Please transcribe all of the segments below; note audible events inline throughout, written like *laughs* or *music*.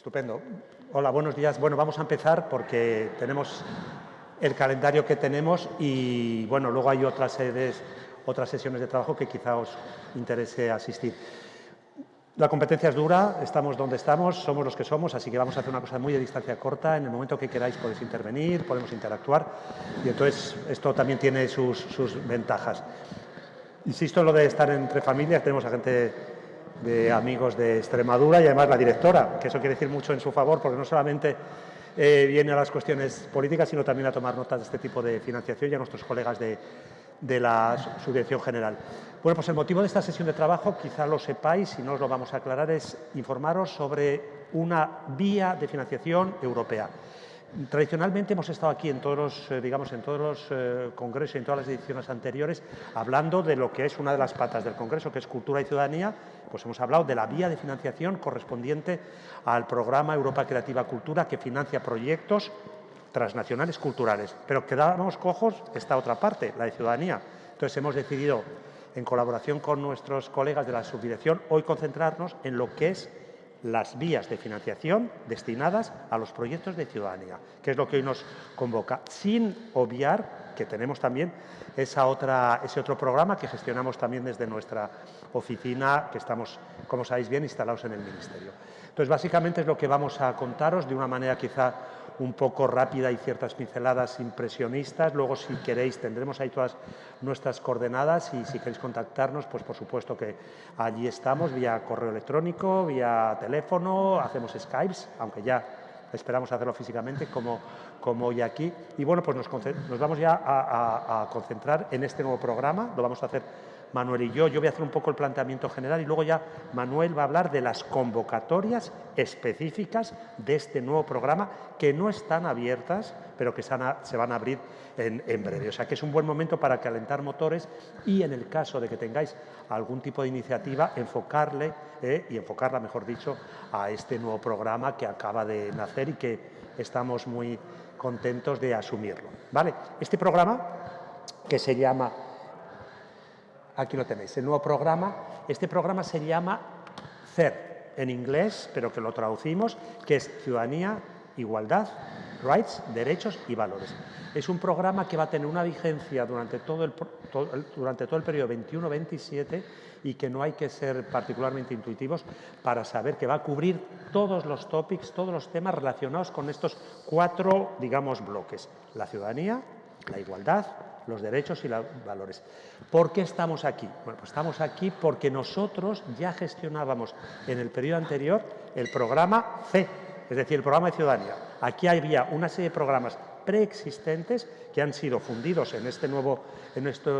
Estupendo. Hola, buenos días. Bueno, vamos a empezar porque tenemos el calendario que tenemos y, bueno, luego hay otras sedes, otras sesiones de trabajo que quizá os interese asistir. La competencia es dura, estamos donde estamos, somos los que somos, así que vamos a hacer una cosa muy de distancia corta. En el momento que queráis podéis intervenir, podemos interactuar y entonces esto también tiene sus, sus ventajas. Insisto en lo de estar entre familias, tenemos a gente de amigos de Extremadura y además la directora, que eso quiere decir mucho en su favor porque no solamente eh, viene a las cuestiones políticas, sino también a tomar notas de este tipo de financiación y a nuestros colegas de, de la Subdirección General. Bueno, pues el motivo de esta sesión de trabajo, quizá lo sepáis, y no os lo vamos a aclarar, es informaros sobre una vía de financiación europea. Tradicionalmente hemos estado aquí en todos los, eh, digamos, en todos los eh, congresos y en todas las ediciones anteriores hablando de lo que es una de las patas del Congreso, que es Cultura y Ciudadanía, pues hemos hablado de la vía de financiación correspondiente al programa Europa Creativa Cultura que financia proyectos transnacionales culturales. Pero quedábamos cojos esta otra parte, la de ciudadanía. Entonces hemos decidido, en colaboración con nuestros colegas de la subdirección, hoy concentrarnos en lo que es las vías de financiación destinadas a los proyectos de ciudadanía, que es lo que hoy nos convoca, sin obviar que tenemos también esa otra, ese otro programa que gestionamos también desde nuestra oficina, que estamos, como sabéis bien, instalados en el Ministerio. Entonces, básicamente es lo que vamos a contaros de una manera quizá un poco rápida y ciertas pinceladas impresionistas. Luego, si queréis, tendremos ahí todas nuestras coordenadas y si queréis contactarnos, pues por supuesto que allí estamos, vía correo electrónico, vía teléfono, hacemos Skypes, aunque ya esperamos hacerlo físicamente como, como hoy aquí. Y bueno, pues nos, vamos ya a concentrar en este nuevo programa, lo vamos a hacer Manuel y yo. Yo voy a hacer un poco el planteamiento general y luego ya Manuel va a hablar de las convocatorias específicas de este nuevo programa que no están abiertas, pero que se van a abrir en, breve. O sea que es un buen momento para calentar motores y en el caso de que tengáis algún tipo de iniciativa, enfocarle eh, y enfocarla, mejor dicho, a este nuevo programa que acaba de nacer y que estamos muy contentos de asumirlo. ¿Vale? Este programa que se llama Aquí lo tenéis, el nuevo programa. Este programa se llama CER en inglés, pero que lo traducimos, que es Ciudadanía, Igualdad, Rights, Derechos y Valores. Es un programa que va a tener una vigencia durante todo el, durante todo el periodo 21-27 y que no hay que ser particularmente intuitivos para saber que va a cubrir todos los topics, todos los temas relacionados con estos cuatro, digamos, bloques. La ciudadanía, la igualdad, los derechos y los valores. ¿Por qué estamos aquí? Bueno, pues estamos aquí porque nosotros ya gestionábamos en el periodo anterior el programa C, es decir, el programa de ciudadanía. Aquí había una serie de programas preexistentes que han sido fundidos en este nuevo, en este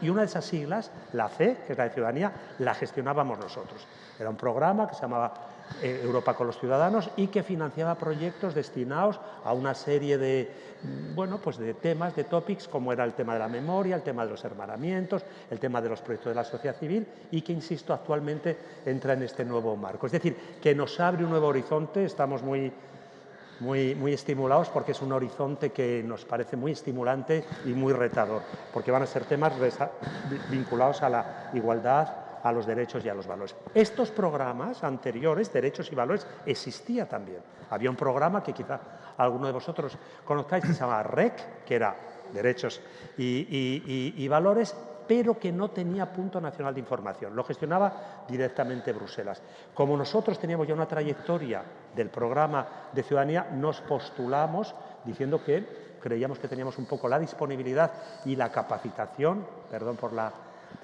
y una de esas siglas, la C, que es la de ciudadanía, la gestionábamos nosotros. Era un programa que se llamaba eh, Europa con los ciudadanos y que financiaba proyectos destinados a una serie de, bueno, pues de temas, de topics, como era el tema de la memoria, el tema de los hermanamientos, el tema de los proyectos de la sociedad civil y que, insisto, actualmente entra en este nuevo marco. Es decir, que nos abre un nuevo horizonte, estamos muy, muy, muy estimulados porque es un horizonte que nos parece muy estimulante y muy retador, porque van a ser temas vinculados a la igualdad, a los derechos y a los valores. Estos programas anteriores, derechos y valores, existía también. Había un programa que quizá alguno de vosotros conozcáis que se llama REC, que era derechos y, valores, pero que no tenía punto nacional de información. Lo gestionaba directamente Bruselas. Como nosotros teníamos ya una trayectoria del programa de ciudadanía, nos postulamos diciendo que creíamos que teníamos un poco la disponibilidad y la capacitación, perdón por la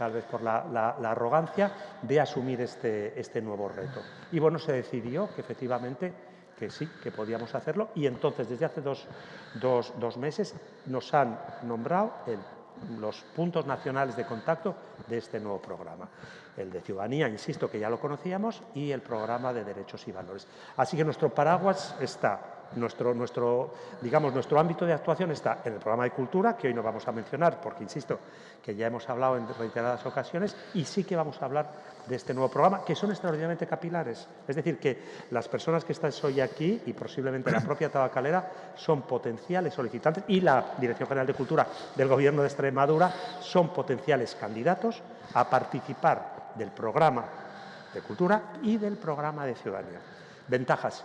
tal vez por la, arrogancia, de asumir este, este, nuevo reto. Y bueno, se decidió que efectivamente que sí, que podíamos hacerlo y entonces desde hace dos, meses nos han nombrado los puntos nacionales de contacto de este nuevo programa. El de ciudadanía, insisto que ya lo conocíamos, y el programa de derechos y valores. Así que nuestro paraguas está nuestro, nuestro, digamos, nuestro ámbito de actuación está en el programa de cultura, que hoy no vamos a mencionar, porque insisto que ya hemos hablado en reiteradas ocasiones, y sí que vamos a hablar de este nuevo programa, que son extraordinariamente capilares. Es decir, que las personas que están hoy aquí, y posiblemente la propia tabacalera, son potenciales solicitantes, y la Dirección General de Cultura del Gobierno de Extremadura son potenciales candidatos a participar del programa de cultura y del programa de ciudadanía. Ventajas.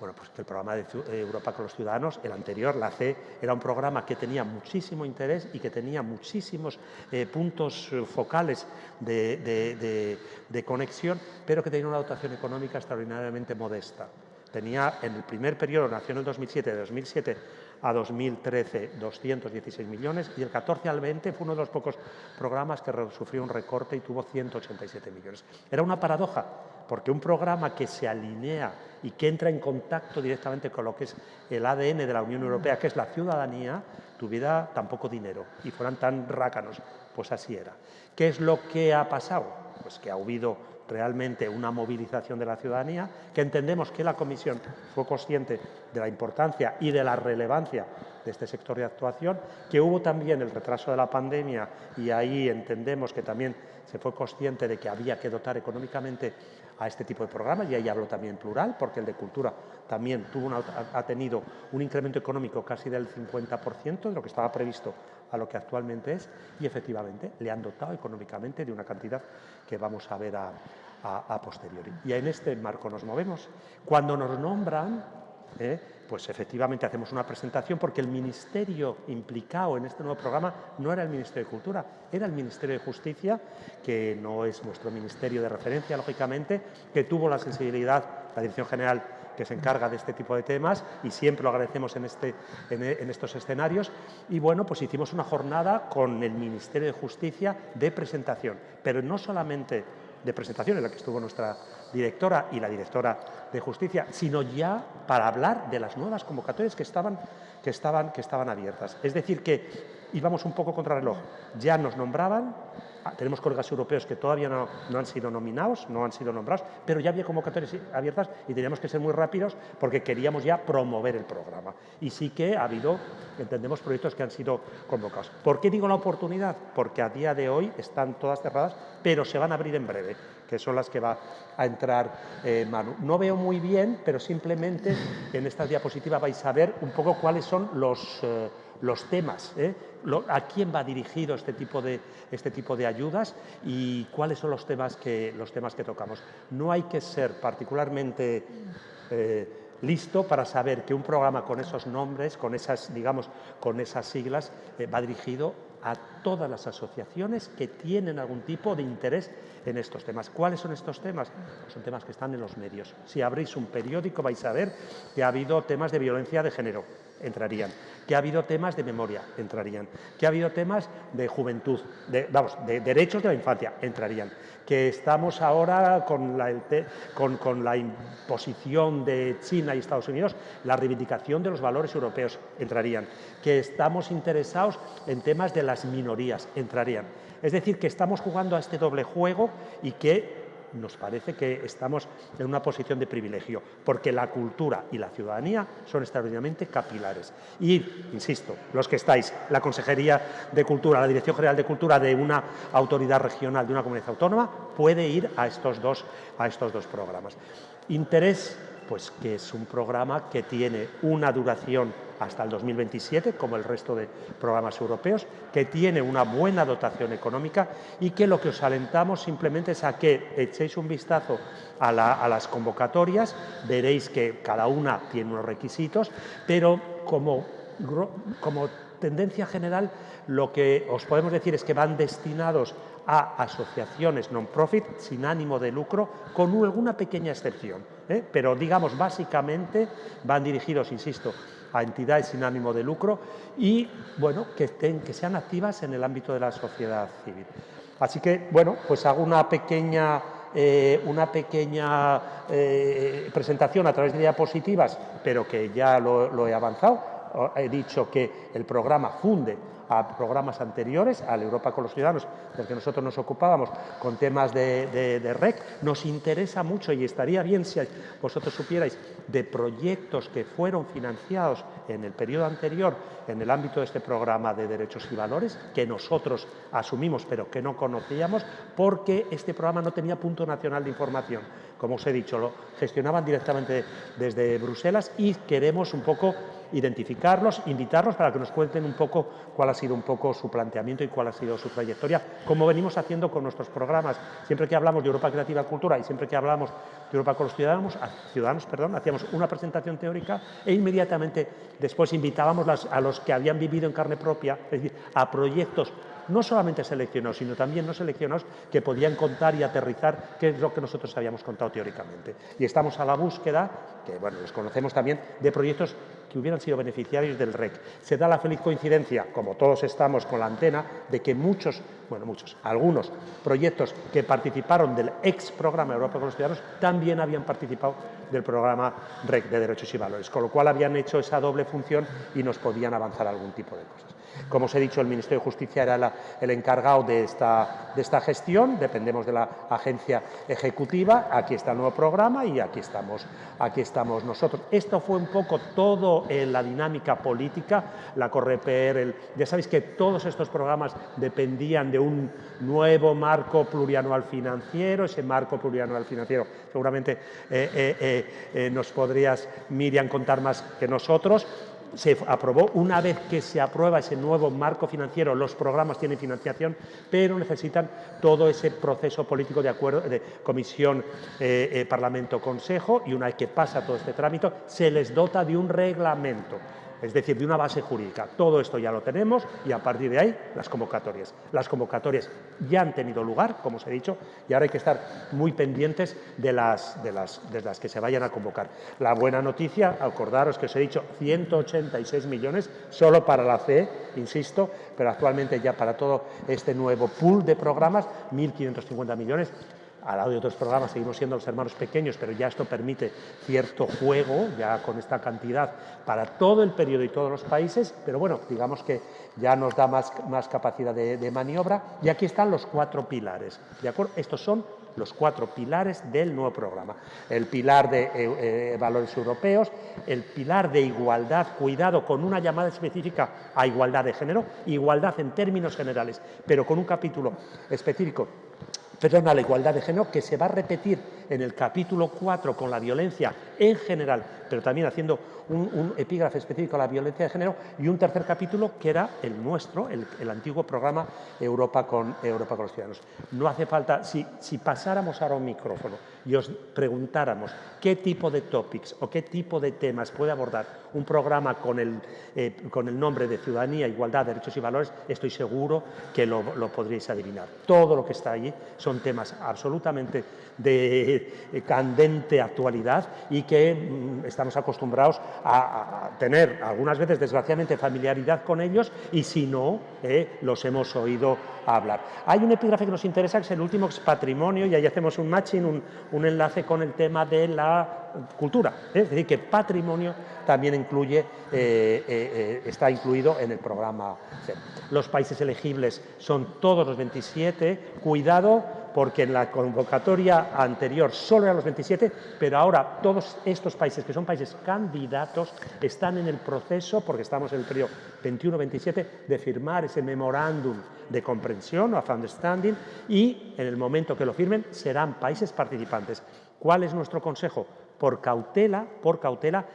Bueno, pues que el programa de eh, Europa con los Ciudadanos, el anterior, la C, era un programa que tenía muchísimo interés y que tenía muchísimos eh, puntos eh, focales de, conexión, pero que tenía una dotación económica extraordinariamente modesta. Tenía en el primer periodo, nació en el 2007, de 2007 a 2013 216 millones y el 14 al 20 fue uno de los pocos programas que sufrió un recorte y tuvo 187 millones. Era una paradoja, porque un programa que se alinea y que entra en contacto directamente con lo que es el ADN de la Unión Europea, que es la ciudadanía, tuviera tan poco dinero y fueran tan rácanos. Pues así era. ¿Qué es lo que ha pasado? Pues que ha habido realmente una movilización de la ciudadanía, que entendemos que la Comisión fue consciente de la importancia y de la relevancia de este sector de actuación, que hubo también el retraso de la pandemia y ahí entendemos que también se fue consciente de que había que dotar económicamente a este tipo de programas y ahí hablo también plural porque el de cultura también tuvo ha tenido un incremento económico casi del 50% de lo que estaba previsto a lo que actualmente es y efectivamente le han dotado económicamente de una cantidad que vamos a ver a, posteriori. Y en este marco nos movemos. Cuando nos nombran, ¿eh? Pues efectivamente hacemos una presentación porque el ministerio implicado en este nuevo programa no era el Ministerio de Cultura, era el Ministerio de Justicia, que no es nuestro ministerio de referencia, lógicamente, que tuvo la sensibilidad, la Dirección General que se encarga de este tipo de temas y siempre lo agradecemos en, este, en, estos escenarios. Y bueno, pues hicimos una jornada con el Ministerio de Justicia de presentación, pero no solamente de presentación en la que estuvo nuestra directora y la directora de Justicia, sino ya para hablar de las nuevas convocatorias que estaban, que estaban, que estaban abiertas. Es decir, que íbamos un poco contra el reloj. Ya nos nombraban, tenemos colegas europeos que todavía no, han sido nominados, no han sido nombrados, pero ya había convocatorias abiertas y teníamos que ser muy rápidos porque queríamos ya promover el programa. Y sí que ha habido, entendemos, proyectos que han sido convocados. ¿Por qué digo la oportunidad? Porque a día de hoy están todas cerradas, pero se van a abrir en breve, que son las que va a entrar eh, Manu. No veo muy bien, pero simplemente en esta diapositiva vais a ver un poco cuáles son los... Eh, los temas, ¿eh? a quién va dirigido este tipo, de, este tipo de ayudas y cuáles son los temas que, los temas que tocamos. No hay que ser particularmente eh, listo para saber que un programa con esos nombres, con esas, digamos, con esas siglas, eh, va dirigido a todas las asociaciones que tienen algún tipo de interés en estos temas. ¿Cuáles son estos temas? son temas que están en los medios. Si abrís un periódico vais a ver que ha habido temas de violencia de género, entrarían. Que ha habido temas de memoria, entrarían, que ha habido temas de juventud, de, vamos, de derechos de la infancia, entrarían, que estamos ahora con la, con, con la imposición de China y Estados Unidos, la reivindicación de los valores europeos, entrarían, que estamos interesados en temas de las minorías, entrarían. Es decir, que estamos jugando a este doble juego y que nos parece que estamos en una posición de privilegio, porque la cultura y la ciudadanía son extraordinariamente capilares. Y, insisto, los que estáis, la Consejería de Cultura, la Dirección General de Cultura de una autoridad regional de una comunidad autónoma, puede ir a estos dos, a estos dos programas. Interés, pues que es un programa que tiene una duración hasta el 2027, como el resto de programas europeos, que tiene una buena dotación económica y que lo que os alentamos simplemente es a que echéis un vistazo a, las convocatorias, veréis que cada una tiene unos requisitos, pero como, como tendencia general lo que os podemos decir es que van destinados a asociaciones non-profit sin ánimo de lucro, con alguna pequeña excepción. ¿eh? Pero, digamos, básicamente van dirigidos, insisto, a entidades sin ánimo de lucro y bueno, que, estén, que sean activas en el ámbito de la sociedad civil. Así que, bueno, pues hago una pequeña, eh, una pequeña eh, presentación a través de diapositivas, pero que ya lo he avanzado. He dicho que el programa funde a programas anteriores, a la Europa con los Ciudadanos, del que nosotros nos ocupábamos, con temas de, REC, nos interesa mucho y estaría bien si vosotros supierais de proyectos que fueron financiados en el periodo anterior en el ámbito de este programa de derechos y valores, que nosotros asumimos pero que no conocíamos, porque este programa no tenía punto nacional de información. Como os he dicho, lo gestionaban directamente desde Bruselas y queremos un poco identificarlos, invitarlos para que nos cuenten un poco cuál ha sido un poco su planteamiento y cuál ha sido su trayectoria, como venimos haciendo con nuestros programas. Siempre que hablamos de Europa Creativa Cultura y siempre que hablamos de Europa con los ciudadanos, ciudadanos perdón, hacíamos una presentación teórica e inmediatamente después invitábamos a los que habían vivido en carne propia, es decir, a proyectos no solamente seleccionados, sino también no seleccionados que podían contar y aterrizar qué es lo que nosotros habíamos contado teóricamente. Y estamos a la búsqueda, que bueno, los conocemos también, de proyectos que hubieran sido beneficiarios del REC. Se da la feliz coincidencia, como todos estamos con la antena, de que muchos, bueno, muchos, algunos proyectos que participaron del ex programa Europa con los Ciudadanos también habían participado del programa REC de Derechos y Valores, con lo cual habían hecho esa doble función y nos podían avanzar algún tipo de cosas. Como os he dicho, el Ministerio de Justicia era el encargado de esta, de esta gestión, dependemos de la agencia ejecutiva, aquí está el nuevo programa y aquí estamos, aquí estamos nosotros. Esto fue un poco todo en la dinámica política, la Correper, ya sabéis que todos estos programas dependían de un nuevo marco plurianual financiero, ese marco plurianual financiero seguramente eh, eh, eh, nos podrías, Miriam, contar más que nosotros, se aprobó, una vez que se aprueba ese nuevo marco financiero, los programas tienen financiación, pero necesitan todo ese proceso político de acuerdo de comisión, eh, eh, Parlamento, Consejo, y una vez que pasa todo este trámite, se les dota de un reglamento es decir, de una base jurídica. Todo esto ya lo tenemos y a partir de ahí las convocatorias. Las convocatorias ya han tenido lugar, como os he dicho, y ahora hay que estar muy pendientes de las, de las, de las que se vayan a convocar. La buena noticia, acordaros que os he dicho 186 millones solo para la CE, insisto, pero actualmente ya para todo este nuevo pool de programas, 1.550 millones al lado de otros programas seguimos siendo los hermanos pequeños, pero ya esto permite cierto juego, ya con esta cantidad, para todo el periodo y todos los países, pero bueno, digamos que ya nos da más, más capacidad de, maniobra. Y aquí están los cuatro pilares, ¿de acuerdo? Estos son los cuatro pilares del nuevo programa. El pilar de eh, eh, valores europeos, el pilar de igualdad, cuidado con una llamada específica a igualdad de género, igualdad en términos generales, pero con un capítulo específico perdón, a la igualdad de género, que se va a repetir en el capítulo 4 con la violencia en general, pero también haciendo un, epígrafe específico a la violencia de género, y un tercer capítulo que era el nuestro, el, antiguo programa Europa con, Europa con los ciudadanos. No hace falta, si, pasáramos ahora un micrófono y os preguntáramos qué tipo de topics o qué tipo de temas puede abordar un programa con el, eh, con el nombre de Ciudadanía, Igualdad, Derechos y Valores, estoy seguro que lo podríais adivinar. Todo lo que está allí son temas absolutamente de eh, candente actualidad y que mm, estamos acostumbrados a, tener algunas veces, desgraciadamente, familiaridad con ellos y si no, eh, los hemos oído hablar. Hay un epígrafe que nos interesa, que es el último, es patrimonio, y ahí hacemos un matching, un, un enlace con el tema de la cultura. ¿eh? Es decir, que patrimonio también incluye, está incluido en el programa. Los países elegibles son todos los 27. Cuidado, porque en la convocatoria anterior solo eran los 27, pero ahora todos estos países, que son países candidatos, están en el proceso, porque estamos en el periodo 21-27, de firmar ese memorándum de comprensión of understanding y en el momento que lo firmen serán países participantes. ¿Cuál es nuestro consejo? Por cautela, por cautela,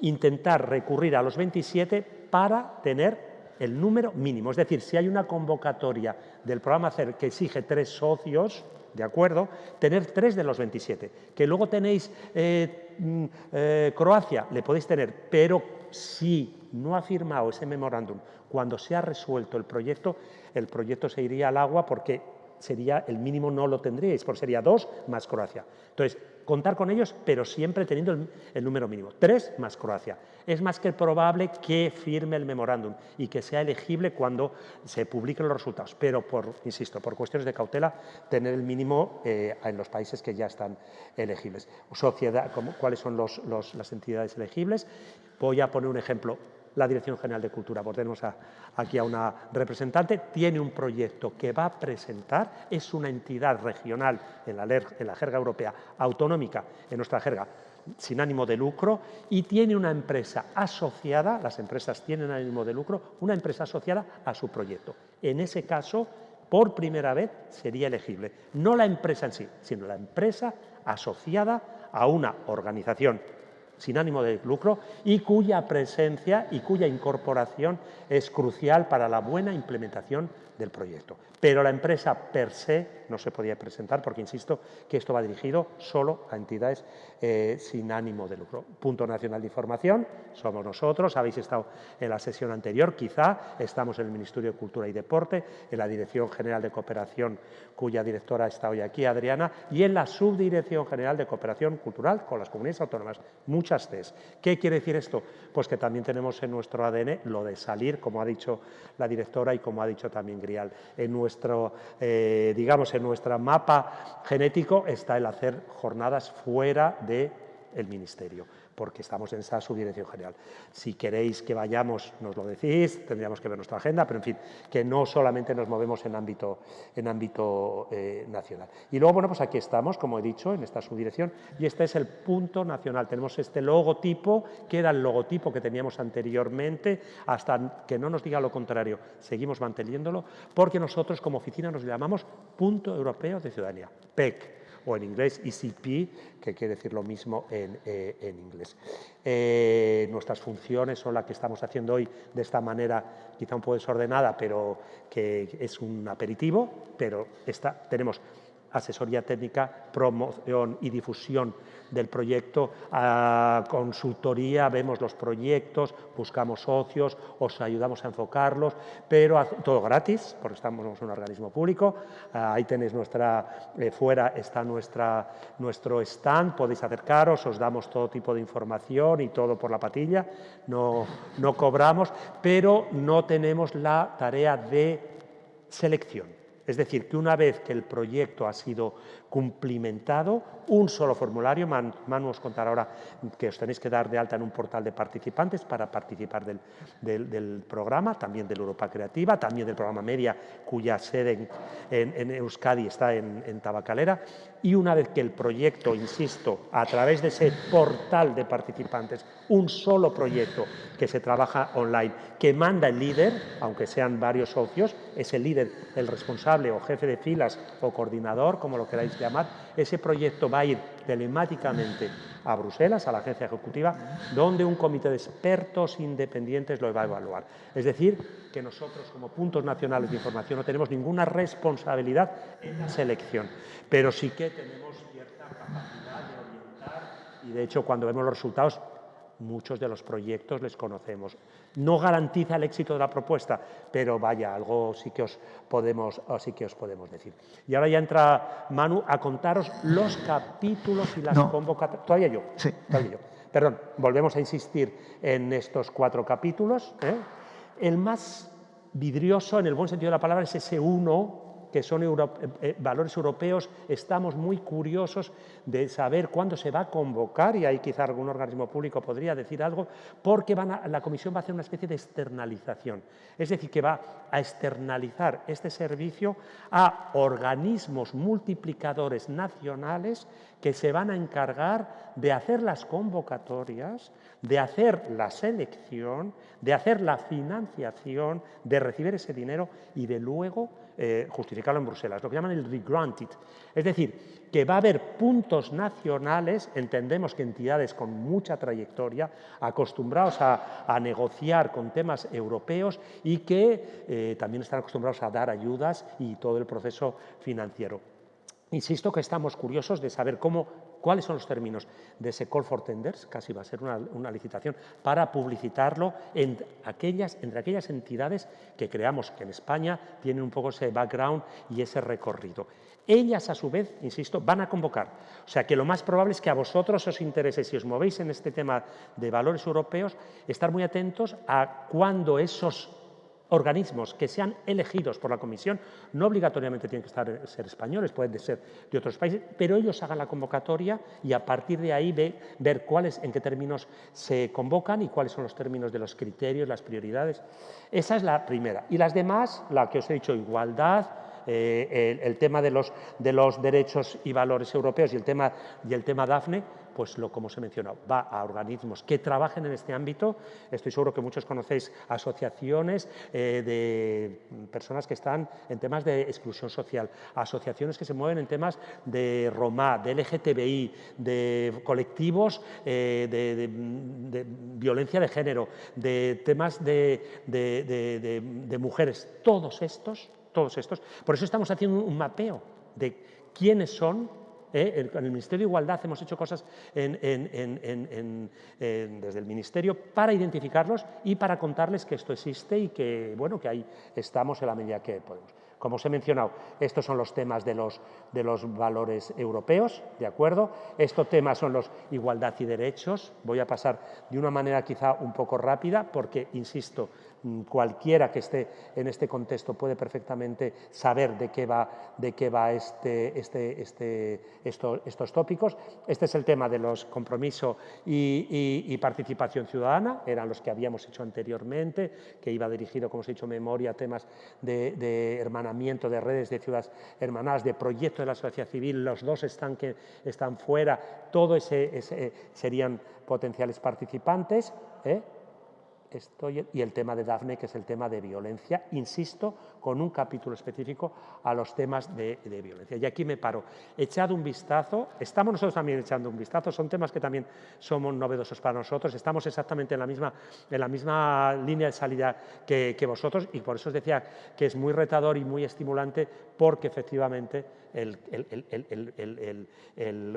intentar recurrir a los 27 para tener el número mínimo. Es decir, si hay una convocatoria del programa CER que exige tres socios, ¿de acuerdo? Tener tres de los 27. Que luego tenéis eh, mm, eh, Croacia, le podéis tener, pero si no ha firmado ese memorándum cuando se ha resuelto el proyecto, el proyecto se iría al agua porque sería el mínimo no lo tendríais, porque sería dos más Croacia. Entonces, contar con ellos, pero siempre teniendo el, número mínimo. Tres más Croacia. Es más que probable que firme el memorándum y que sea elegible cuando se publiquen los resultados, pero, insisto, por cuestiones de cautela, tener el mínimo eh, en los países que ya están elegibles. Sociedad, ¿Cuáles son las entidades elegibles? Voy a poner un ejemplo la Dirección General de Cultura, pues tenemos aquí a una representante, tiene un proyecto que va a presentar, es una entidad regional en la jerga europea, autonómica en nuestra jerga, sin ánimo de lucro y tiene una empresa asociada, las empresas tienen ánimo de lucro, una empresa asociada a su proyecto. En ese caso, por primera vez sería elegible, no la empresa en sí, sino la empresa asociada a una organización sin ánimo de lucro y cuya presencia y cuya incorporación es crucial para la buena implementación del proyecto. Pero la empresa per se no se podía presentar porque, insisto, que esto va dirigido solo a entidades eh, sin ánimo de lucro. Punto Nacional de Información, somos nosotros, habéis estado en la sesión anterior, quizá, estamos en el Ministerio de Cultura y Deporte, en la Dirección General de Cooperación, cuya directora está hoy aquí, Adriana, y en la Subdirección General de Cooperación Cultural con las comunidades autónomas. Muchas CES. ¿Qué quiere decir esto? Pues que también tenemos en nuestro ADN lo de salir, como ha dicho la directora y como ha dicho también Gris en nuestro, eh, digamos, en nuestro mapa genético está el hacer jornadas fuera del el Ministerio porque estamos en esa subdirección general. Si queréis que vayamos, nos lo decís, tendríamos que ver nuestra agenda, pero en fin, que no solamente nos movemos en ámbito, en ámbito eh, nacional. Y luego, bueno, pues aquí estamos, como he dicho, en esta subdirección, y este es el punto nacional. Tenemos este logotipo, que era el logotipo que teníamos anteriormente, hasta que no nos diga lo contrario, seguimos manteniéndolo, porque nosotros como oficina nos llamamos Punto Europeo de Ciudadanía, PEC o en inglés ECP, que quiere decir lo mismo en, eh, inglés. Eh, nuestras funciones son las que estamos haciendo hoy de esta manera quizá un poco desordenada, pero que es un aperitivo, pero tenemos asesoría técnica, promoción y difusión del proyecto, consultoría, vemos los proyectos, buscamos socios, os ayudamos a enfocarlos, pero todo gratis, porque estamos en un organismo público. Ah, ahí tenéis nuestra, eh, fuera está nuestra, nuestro stand, podéis acercaros, os damos todo tipo de información y todo por la patilla, no, no cobramos, pero no tenemos la tarea de selección. Es decir, que una vez que el proyecto ha sido cumplimentado, un solo formulario, Manu os contará ahora que os tenéis que dar de alta en un portal de participantes para participar del, programa, también del Europa Creativa, también del programa Media, cuya sede en, Euskadi está en, en, Tabacalera, y una vez que el proyecto, insisto, a través de ese portal de participantes, un solo proyecto que se trabaja online, que manda el líder, aunque sean varios socios, es el líder el responsable o jefe de filas o coordinador, como lo queráis llamar, ese proyecto va a ir telemáticamente a Bruselas, a la agencia ejecutiva, donde un comité de expertos independientes lo va a evaluar. Es decir, que nosotros como puntos nacionales de información no tenemos ninguna responsabilidad en la selección, pero sí que tenemos cierta capacidad de orientar y de hecho cuando vemos los resultados muchos de los proyectos les conocemos. No garantiza el éxito de la propuesta, pero vaya, algo sí que os podemos, sí que os podemos decir. Y ahora ya entra Manu a contaros los capítulos y las convocatorias. Todavía yo. Sí. Todavía yo. Perdón, volvemos a insistir en estos cuatro capítulos. ¿eh? El más vidrioso, en el buen sentido de la palabra, es ese uno que son eh, eh, valores europeos, estamos muy curiosos de saber cuándo se va a convocar, y ahí quizá algún organismo público podría decir algo, porque la Comisión va a hacer una especie de externalización. Es decir, que va a externalizar este servicio a organismos multiplicadores nacionales que se van a encargar de hacer las convocatorias, de hacer la selección, de hacer la financiación, de recibir ese dinero y de luego eh, justificarlo en Bruselas, lo que llaman el regranted. Es decir, que va a haber puntos nacionales, entendemos que entidades con mucha trayectoria, acostumbrados a, negociar con temas europeos y que eh, también están acostumbrados a dar ayudas y todo el proceso financiero. Insisto que estamos curiosos de saber cómo, cuáles son los términos de ese call for tenders, casi va a ser una, licitación, para publicitarlo entre aquellas entidades que creamos que en España tienen un poco ese background y ese recorrido. Ellas, a su vez, insisto, van a convocar. O sea, que lo más probable es que a vosotros os interese, si os movéis en este tema de valores europeos, estar muy atentos a cuándo esos organismos que sean elegidos por la Comisión, no obligatoriamente tienen que estar, ser españoles, pueden ser de otros países, pero ellos hagan la convocatoria y a partir de ahí ver cuáles, en qué términos se convocan y cuáles son los términos de los criterios, las prioridades. Esa es la primera. Y las demás, la que os he dicho, igualdad, eh, el, tema de los, de los derechos y valores europeos y el tema, y el tema DAFNE, pues lo como os he mencionado, va a organismos que trabajen en este ámbito. Estoy seguro que muchos conocéis asociaciones eh, de personas que están en temas de exclusión social, asociaciones que se mueven en temas de Roma, de LGTBI, de colectivos eh, de, violencia de género, de temas de, de mujeres. Todos estos, todos estos. Por eso estamos haciendo un mapeo de quiénes son ¿eh? En el Ministerio de Igualdad hemos hecho cosas desde el Ministerio para identificarlos y para contarles que esto existe y que, bueno, que ahí estamos en la medida que podemos. Como os he mencionado, estos son los temas de los, de los valores europeos, ¿de acuerdo? Estos temas son los igualdad y derechos. Voy a pasar de una manera quizá un poco rápida porque, insisto, cualquiera que esté en este contexto puede perfectamente saber de qué va, de qué va este, este, este, estos tópicos. Este es el tema de los compromisos y, participación ciudadana, eran los que habíamos hecho anteriormente, que iba dirigido, como os he dicho, memoria, temas de, hermanamiento de redes de ciudades hermanadas, de proyectos de la sociedad civil, los dos están, que están fuera, todo ese, serían potenciales participantes. ¿eh? Estoy, y el tema de Dafne, que es el tema de violencia, insisto, con un capítulo específico a los temas de, violencia. Y aquí me paro. Echad un vistazo, estamos nosotros también echando un vistazo, son temas que también somos novedosos para nosotros, estamos exactamente en la misma, en la misma línea de salida que, que vosotros y por eso os decía que es muy retador y muy estimulante porque efectivamente el,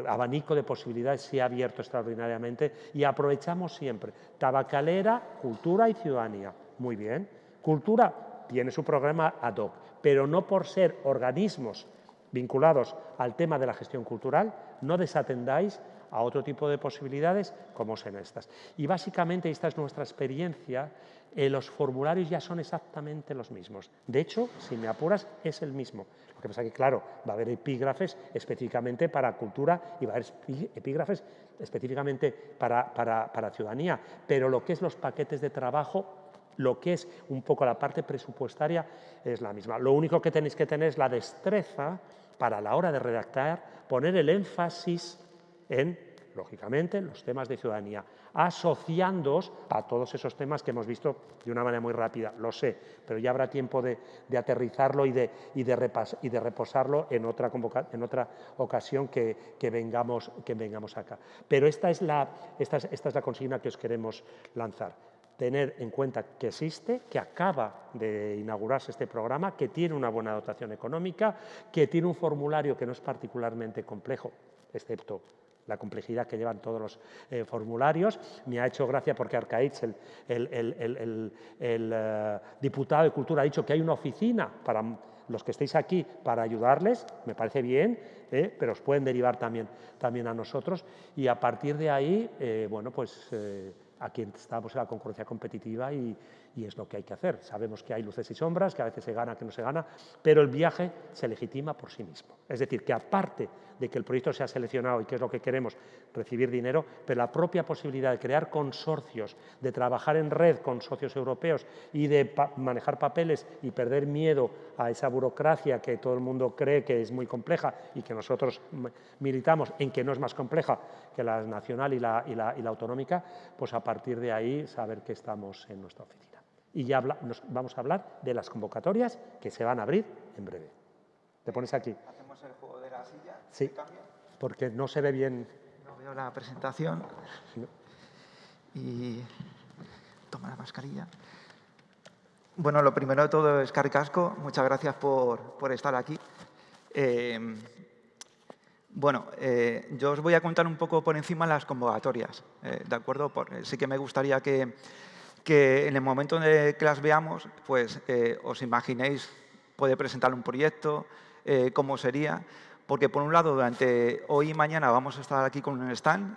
abanico de posibilidades se ha abierto extraordinariamente y aprovechamos siempre tabacalera, cultura y ciudadanía. Muy bien. Cultura tiene su programa ad hoc, pero no por ser organismos vinculados al tema de la gestión cultural, no desatendáis a otro tipo de posibilidades como son estas. Y básicamente esta es nuestra experiencia eh, los formularios ya son exactamente los mismos. De hecho, si me apuras, es el mismo. Lo que pasa es que, claro, va a haber epígrafes específicamente para cultura y va a haber epígrafes específicamente para, para ciudadanía, pero lo que es los paquetes de trabajo lo que es un poco la parte presupuestaria es la misma. Lo único que tenéis que tener es la destreza para la hora de redactar, poner el énfasis en lógicamente, los temas de ciudadanía, asociándoos a todos esos temas que hemos visto de una manera muy rápida, lo sé, pero ya habrá tiempo de, aterrizarlo y de, reposarlo en otra, ocasión que, vengamos, que vengamos acá. Pero esta es, la, esta es la consigna que os queremos lanzar tener en cuenta que existe, que acaba de inaugurarse este programa, que tiene una buena dotación económica, que tiene un formulario que no es particularmente complejo, excepto la complejidad que llevan todos los eh, formularios. Me ha hecho gracia porque Arcaich, el, eh, diputado de Cultura, ha dicho que hay una oficina para los que estéis aquí para ayudarles, me parece bien, eh, pero os pueden derivar también a nosotros y a partir de ahí, bueno, pues aquí estamos en la concurrencia competitiva y, y es lo que hay que hacer. Sabemos que hay luces y sombras, que a veces se gana, que no se gana, pero el viaje se legitima por sí mismo. Es decir, que aparte de que el proyecto sea seleccionado y que es lo que queremos, recibir dinero, pero la propia posibilidad de crear consorcios, de trabajar en red con socios europeos y de manejar papeles y perder miedo a esa burocracia que todo el mundo cree que es muy compleja y que nosotros militamos en que no es más compleja que la nacional y la, autonómica, pues a partir de ahí saber que estamos en nuestra oficina y ya nos vamos a hablar de las convocatorias que se van a abrir en breve. ¿Te pones aquí? ¿Hacemos el juego de la silla? Sí, porque no se ve bien. No veo la presentación. Y toma la mascarilla. Bueno, lo primero de todo es Caricasco. Muchas gracias por, estar aquí. Eh, bueno, eh, yo os voy a contar un poco por encima las convocatorias, eh, ¿de acuerdo? sí que me gustaría que, que en el momento en que las veamos, pues eh, os imaginéis, puede presentar un proyecto, eh, cómo sería, porque por un lado, durante hoy y mañana vamos a estar aquí con un stand,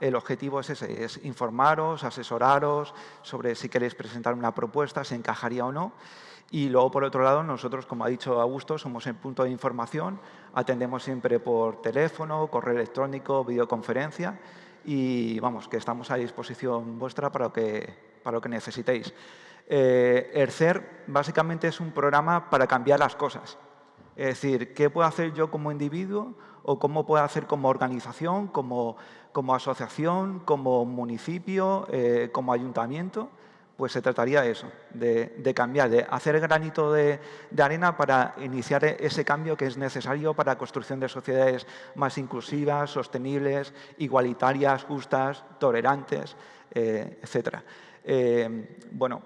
el objetivo es ese, es informaros, asesoraros sobre si queréis presentar una propuesta, si encajaría o no, y luego, por otro lado, nosotros, como ha dicho Augusto, somos el punto de información, atendemos siempre por teléfono, correo electrónico, videoconferencia, y vamos, que estamos a disposición vuestra para que para lo que necesitéis. Eh, el CER básicamente es un programa para cambiar las cosas. Es decir, ¿qué puedo hacer yo como individuo o cómo puedo hacer como organización, como, como asociación, como municipio, eh, como ayuntamiento? Pues se trataría de eso, de, cambiar, de hacer granito de, arena para iniciar ese cambio que es necesario para la construcción de sociedades más inclusivas, sostenibles, igualitarias, justas, tolerantes, eh, etc. Eh, bueno,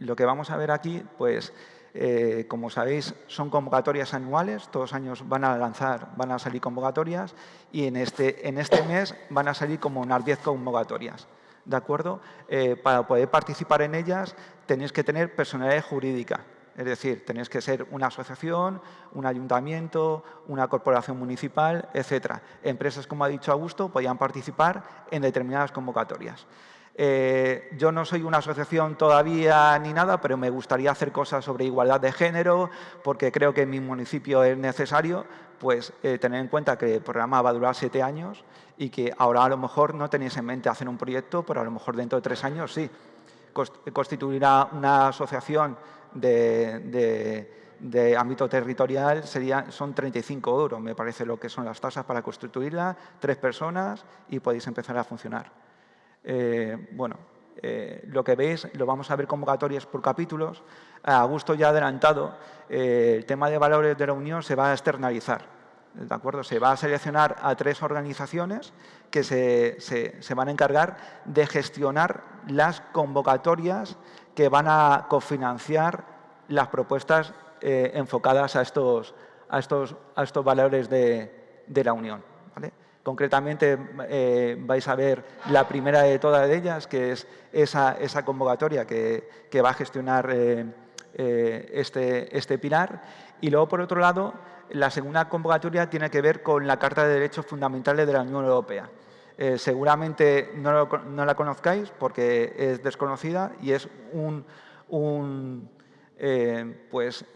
lo que vamos a ver aquí, pues eh, como sabéis, son convocatorias anuales, todos los años van a lanzar, van a salir convocatorias y en este, en este mes van a salir como unas 10 convocatorias. ¿De acuerdo? Eh, para poder participar en ellas tenéis que tener personalidad jurídica, es decir, tenéis que ser una asociación, un ayuntamiento, una corporación municipal, etc. Empresas, como ha dicho Augusto, podían participar en determinadas convocatorias. Eh, yo no soy una asociación todavía ni nada, pero me gustaría hacer cosas sobre igualdad de género, porque creo que en mi municipio es necesario pues, eh, tener en cuenta que el programa va a durar siete años y que ahora a lo mejor no tenéis en mente hacer un proyecto, pero a lo mejor dentro de tres años sí. Constituirá una asociación de, ámbito territorial sería, son 35 euros, me parece lo que son las tasas para constituirla, tres personas y podéis empezar a funcionar. Eh, bueno, eh, lo que veis lo vamos a ver convocatorias por capítulos. Augusto ya ha adelantado, eh, el tema de valores de la Unión se va a externalizar. ¿De acuerdo? Se va a seleccionar a tres organizaciones que se, se, van a encargar de gestionar las convocatorias que van a cofinanciar las propuestas enfocadas a estos, a, estos, a estos valores de, de la Unión. Concretamente eh, vais a ver la primera de todas ellas, que es esa, convocatoria que, va a gestionar eh, eh, este, este pilar. Y luego, por otro lado, la segunda convocatoria tiene que ver con la Carta de Derechos Fundamentales de la Unión Europea. seguramente no, la conozcáis porque es desconocida y es pues,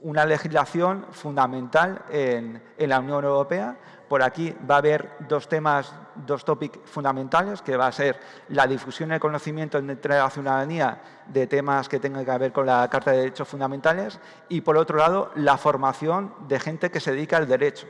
una legislación fundamental en, en la Unión Europea por aquí va a haber dos temas, dos tópicos fundamentales, que va a ser la difusión del conocimiento entre la ciudadanía de temas que tengan que ver con la Carta de Derechos Fundamentales y, por otro lado, la formación de gente que se dedica al derecho,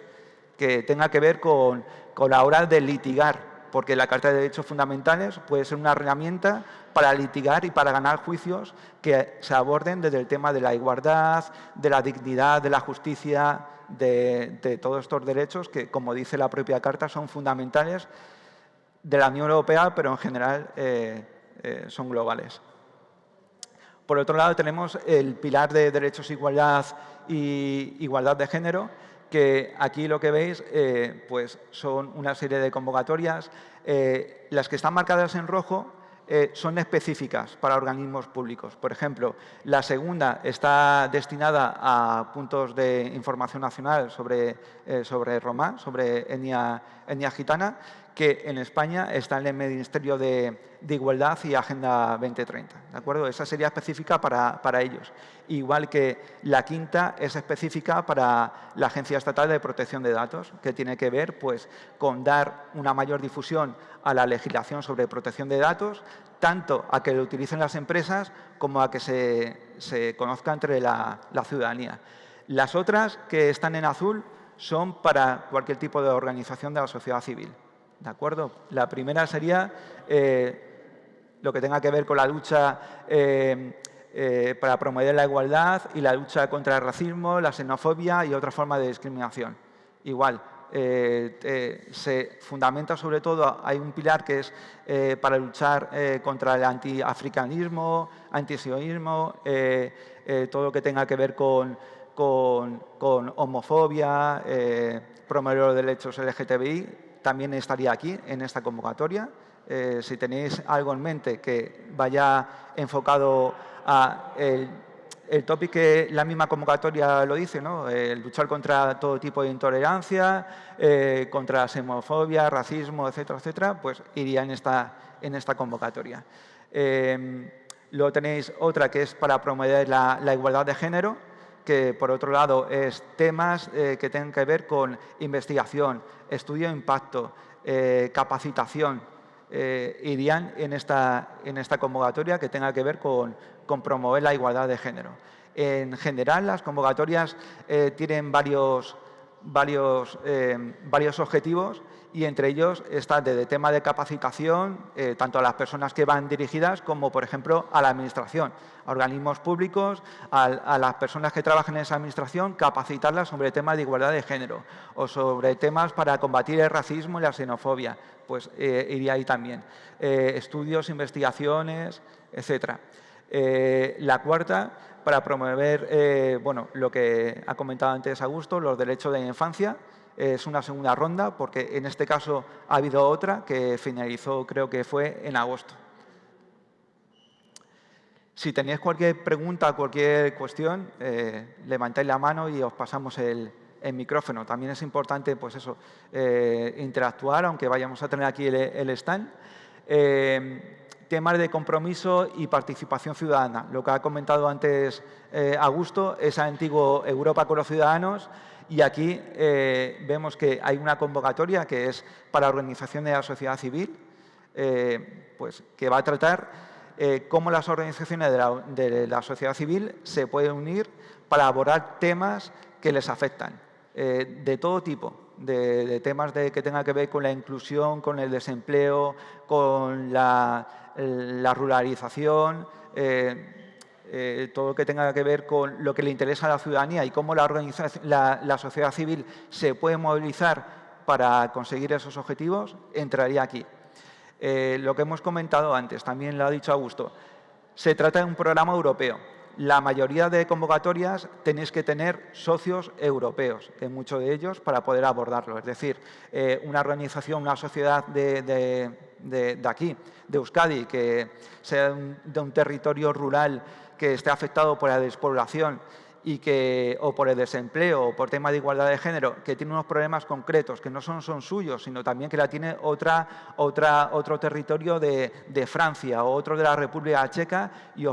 que tenga que ver con, con la hora de litigar porque la Carta de Derechos Fundamentales puede ser una herramienta para litigar y para ganar juicios que se aborden desde el tema de la igualdad, de la dignidad, de la justicia, de, todos estos derechos que, como dice la propia Carta, son fundamentales de la Unión Europea, pero en general eh, eh, son globales. Por otro lado, tenemos el pilar de derechos, igualdad y igualdad de género, que aquí lo que veis eh, pues son una serie de convocatorias. Las que están marcadas en rojo eh, son específicas para organismos públicos. Por ejemplo, la segunda está destinada a puntos de información nacional sobre, sobre Roma, sobre etnia gitana, que en España está en el Ministerio de, Igualdad y Agenda 2030. ¿de acuerdo? Esa sería específica para, ellos. Igual que la quinta es específica para la Agencia Estatal de Protección de Datos, que tiene que ver pues, con dar una mayor difusión a la legislación sobre protección de datos, tanto a que lo utilicen las empresas como a que se, conozca entre la ciudadanía. Las otras que están en azul son para cualquier tipo de organización de la sociedad civil. ¿De acuerdo? La primera sería eh, lo que tenga que ver con la lucha eh, eh, para promover la igualdad y la lucha contra el racismo, la xenofobia y otra forma de discriminación. Igual, se fundamenta sobre todo, hay un pilar que es para luchar contra el antiafricanismo, antisionismo, todo lo que tenga que ver con, con, con homofobia, promover los derechos LGTBI, también estaría aquí en esta convocatoria. Eh, si tenéis algo en mente que vaya enfocado a el, el tópico que la misma convocatoria lo dice, ¿no? el luchar contra todo tipo de intolerancia, eh, contra la xenofobia, racismo, etcétera, etcétera, pues iría en esta, en esta convocatoria. Eh, luego tenéis otra que es para promover la, la igualdad de género, que por otro lado es temas eh, que tengan que ver con investigación, estudio de impacto, eh, capacitación, eh, irían en esta, en esta convocatoria que tenga que ver con, con, promover la igualdad de género. En general, las convocatorias tienen varios, varios, varios objetivos y entre ellos está desde tema de capacitación, eh, tanto a las personas que van dirigidas como, por ejemplo, a la administración, a organismos públicos, a, las personas que trabajan en esa administración, capacitarlas sobre temas de igualdad de género o sobre temas para combatir el racismo y la xenofobia, pues eh, iría ahí también. Eh, estudios, investigaciones, etcétera. la cuarta, para promover bueno, lo que ha comentado antes Augusto, los derechos de la infancia, es una segunda ronda porque en este caso ha habido otra que finalizó creo que fue en agosto. Si tenéis cualquier pregunta, cualquier cuestión, eh, levantáis la mano y os pasamos el, micrófono. También es importante pues eso, eh, interactuar, aunque vayamos a tener aquí el, stand. Eh, temas de compromiso y participación ciudadana. Lo que ha comentado antes Augusto, esa antiguo Europa con los ciudadanos, y aquí eh, vemos que hay una convocatoria que es para organizaciones de la sociedad civil, eh, pues, que va a tratar eh, cómo las organizaciones de la, sociedad civil se pueden unir para abordar temas que les afectan, de todo tipo, de, temas de, que tengan que ver con la inclusión, con el desempleo, con la, la ruralización, eh, todo lo que tenga que ver con lo que le interesa a la ciudadanía y cómo la, la, sociedad civil se puede movilizar para conseguir esos objetivos, entraría aquí. Eh, lo que hemos comentado antes, también lo ha dicho Augusto, se trata de un programa europeo. La mayoría de convocatorias tenéis que tener socios europeos, en muchos de ellos, para poder abordarlo. Es decir, eh, una organización, una sociedad de, aquí, de Euskadi, que sea de un territorio rural que esté afectado por la despoblación y que, o por el desempleo o por tema de igualdad de género, que tiene unos problemas concretos que no son, son suyos, sino también que la tiene otra, otra, otro territorio de, Francia o otro de la República Checa y,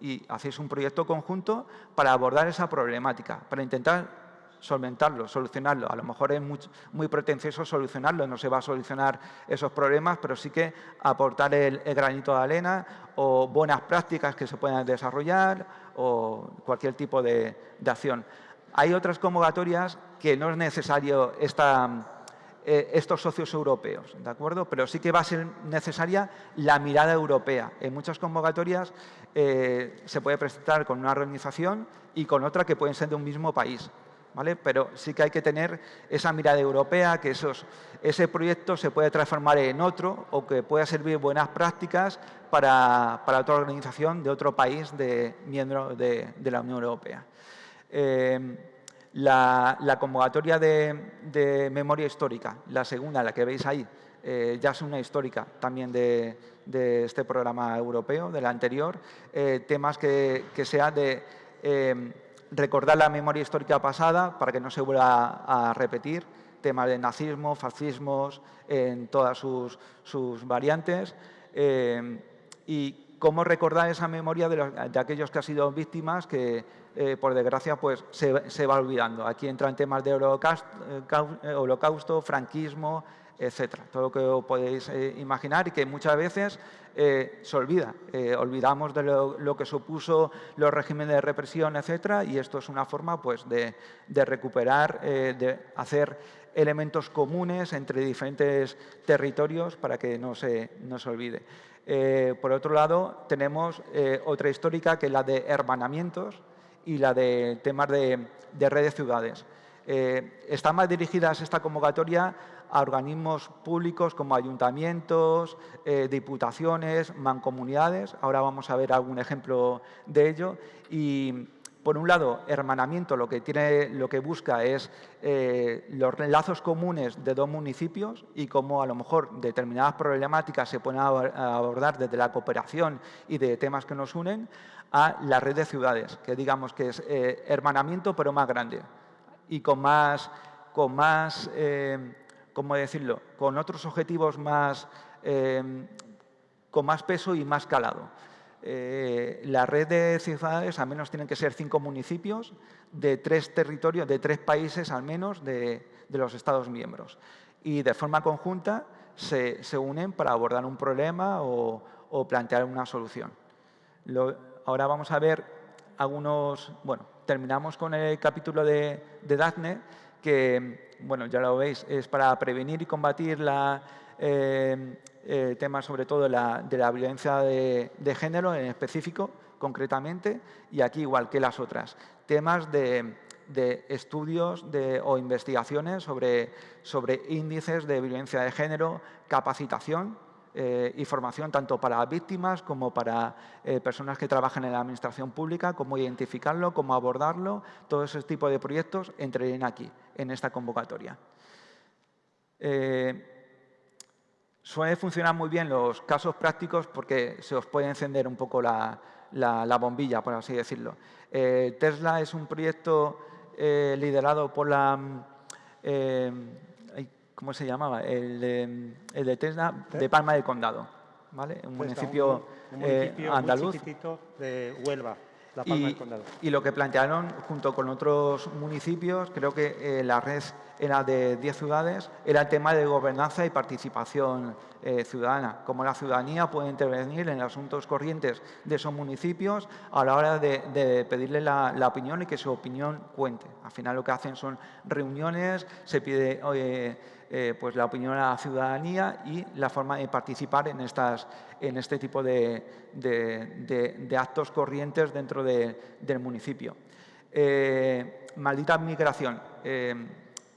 y hacéis un proyecto conjunto para abordar esa problemática, para intentar solventarlo, solucionarlo. A lo mejor es muy, pretencioso solucionarlo, no se va a solucionar esos problemas, pero sí que aportar el, granito de arena o buenas prácticas que se puedan desarrollar o cualquier tipo de, acción. Hay otras convocatorias que no es necesario eh, estos socios europeos, ¿de acuerdo? Pero sí que va a ser necesaria la mirada europea. En muchas convocatorias eh, se puede presentar con una organización y con otra que pueden ser de un mismo país. Pero sí que hay que tener esa mirada europea, que ese proyecto se puede transformar en otro o que pueda servir buenas prácticas para, otra organización de otro país de miembro de, la Unión Europea. Eh, la, convocatoria de, memoria histórica, la segunda, la que veis ahí, eh, ya es una histórica también de, este programa europeo, del anterior, eh, temas que, que sean de recordar la memoria histórica pasada para que no se vuelva a repetir, temas de nazismo, fascismos, en todas sus, variantes, eh, y cómo recordar esa memoria de, aquellos que han sido víctimas que, eh, por desgracia, pues, se, va olvidando. Aquí entran temas de eh, holocausto franquismo, etcétera. Todo lo que podéis eh, imaginar y que muchas veces eh, se olvida. Eh, olvidamos de lo, que supuso los regímenes de represión, etcétera, y esto es una forma pues, de, recuperar, de hacer elementos comunes entre diferentes territorios para que no se, no se olvide. por otro lado, tenemos otra histórica que es la de hermanamientos y la de temas de, de redes ciudades. están más dirigidas esta convocatoria a organismos públicos como ayuntamientos, eh, diputaciones, mancomunidades. Ahora vamos a ver algún ejemplo de ello. Por un lado, hermanamiento lo que, tiene, lo que busca es eh, los lazos comunes de dos municipios y cómo a lo mejor determinadas problemáticas se pueden abordar desde la cooperación y de temas que nos unen a la red de ciudades, que digamos que es eh, hermanamiento pero más grande y con más, con más ¿cómo decirlo?, con otros objetivos más, con más peso y más calado. Eh, la red de ciudades al menos tienen que ser cinco municipios de tres territorios, de tres países al menos de, los Estados miembros. Y de forma conjunta se, unen para abordar un problema o, plantear una solución. ahora vamos a ver algunos, bueno, terminamos con el capítulo de, de DACNE, que, bueno, ya lo veis, es para prevenir y combatir la, eh, eh, temas sobre todo de la, violencia de, género en específico, concretamente, y aquí igual que las otras. Temas de, estudios o investigaciones sobre, sobre índices de violencia de género, capacitación, eh, y formación tanto para víctimas como para eh, personas que trabajan en la administración pública, cómo identificarlo, cómo abordarlo, todo ese tipo de proyectos entrarían aquí, en esta convocatoria. Eh, suele funcionar muy bien los casos prácticos porque se os puede encender un poco la, la, la bombilla, por así decirlo. Eh, Tesla es un proyecto eh, liderado por la eh, ¿cómo se llamaba? El de, el de Tesla de Palma del Condado, ¿vale? Un municipio, un, un municipio andaluz. de Huelva. La Palma y, del Condado. y lo que plantearon junto con otros municipios, creo que eh, la red era de 10 ciudades, era el tema de gobernanza y participación eh, ciudadana, cómo la ciudadanía puede intervenir en asuntos corrientes de esos municipios a la hora de, de pedirle la, la, opinión y que su opinión cuente. Al final lo que hacen son reuniones, se pide... eh, pues la opinión a la ciudadanía y la forma de participar en, estas, en este tipo de, de, actos corrientes dentro del municipio. Eh, Maldita Migración eh,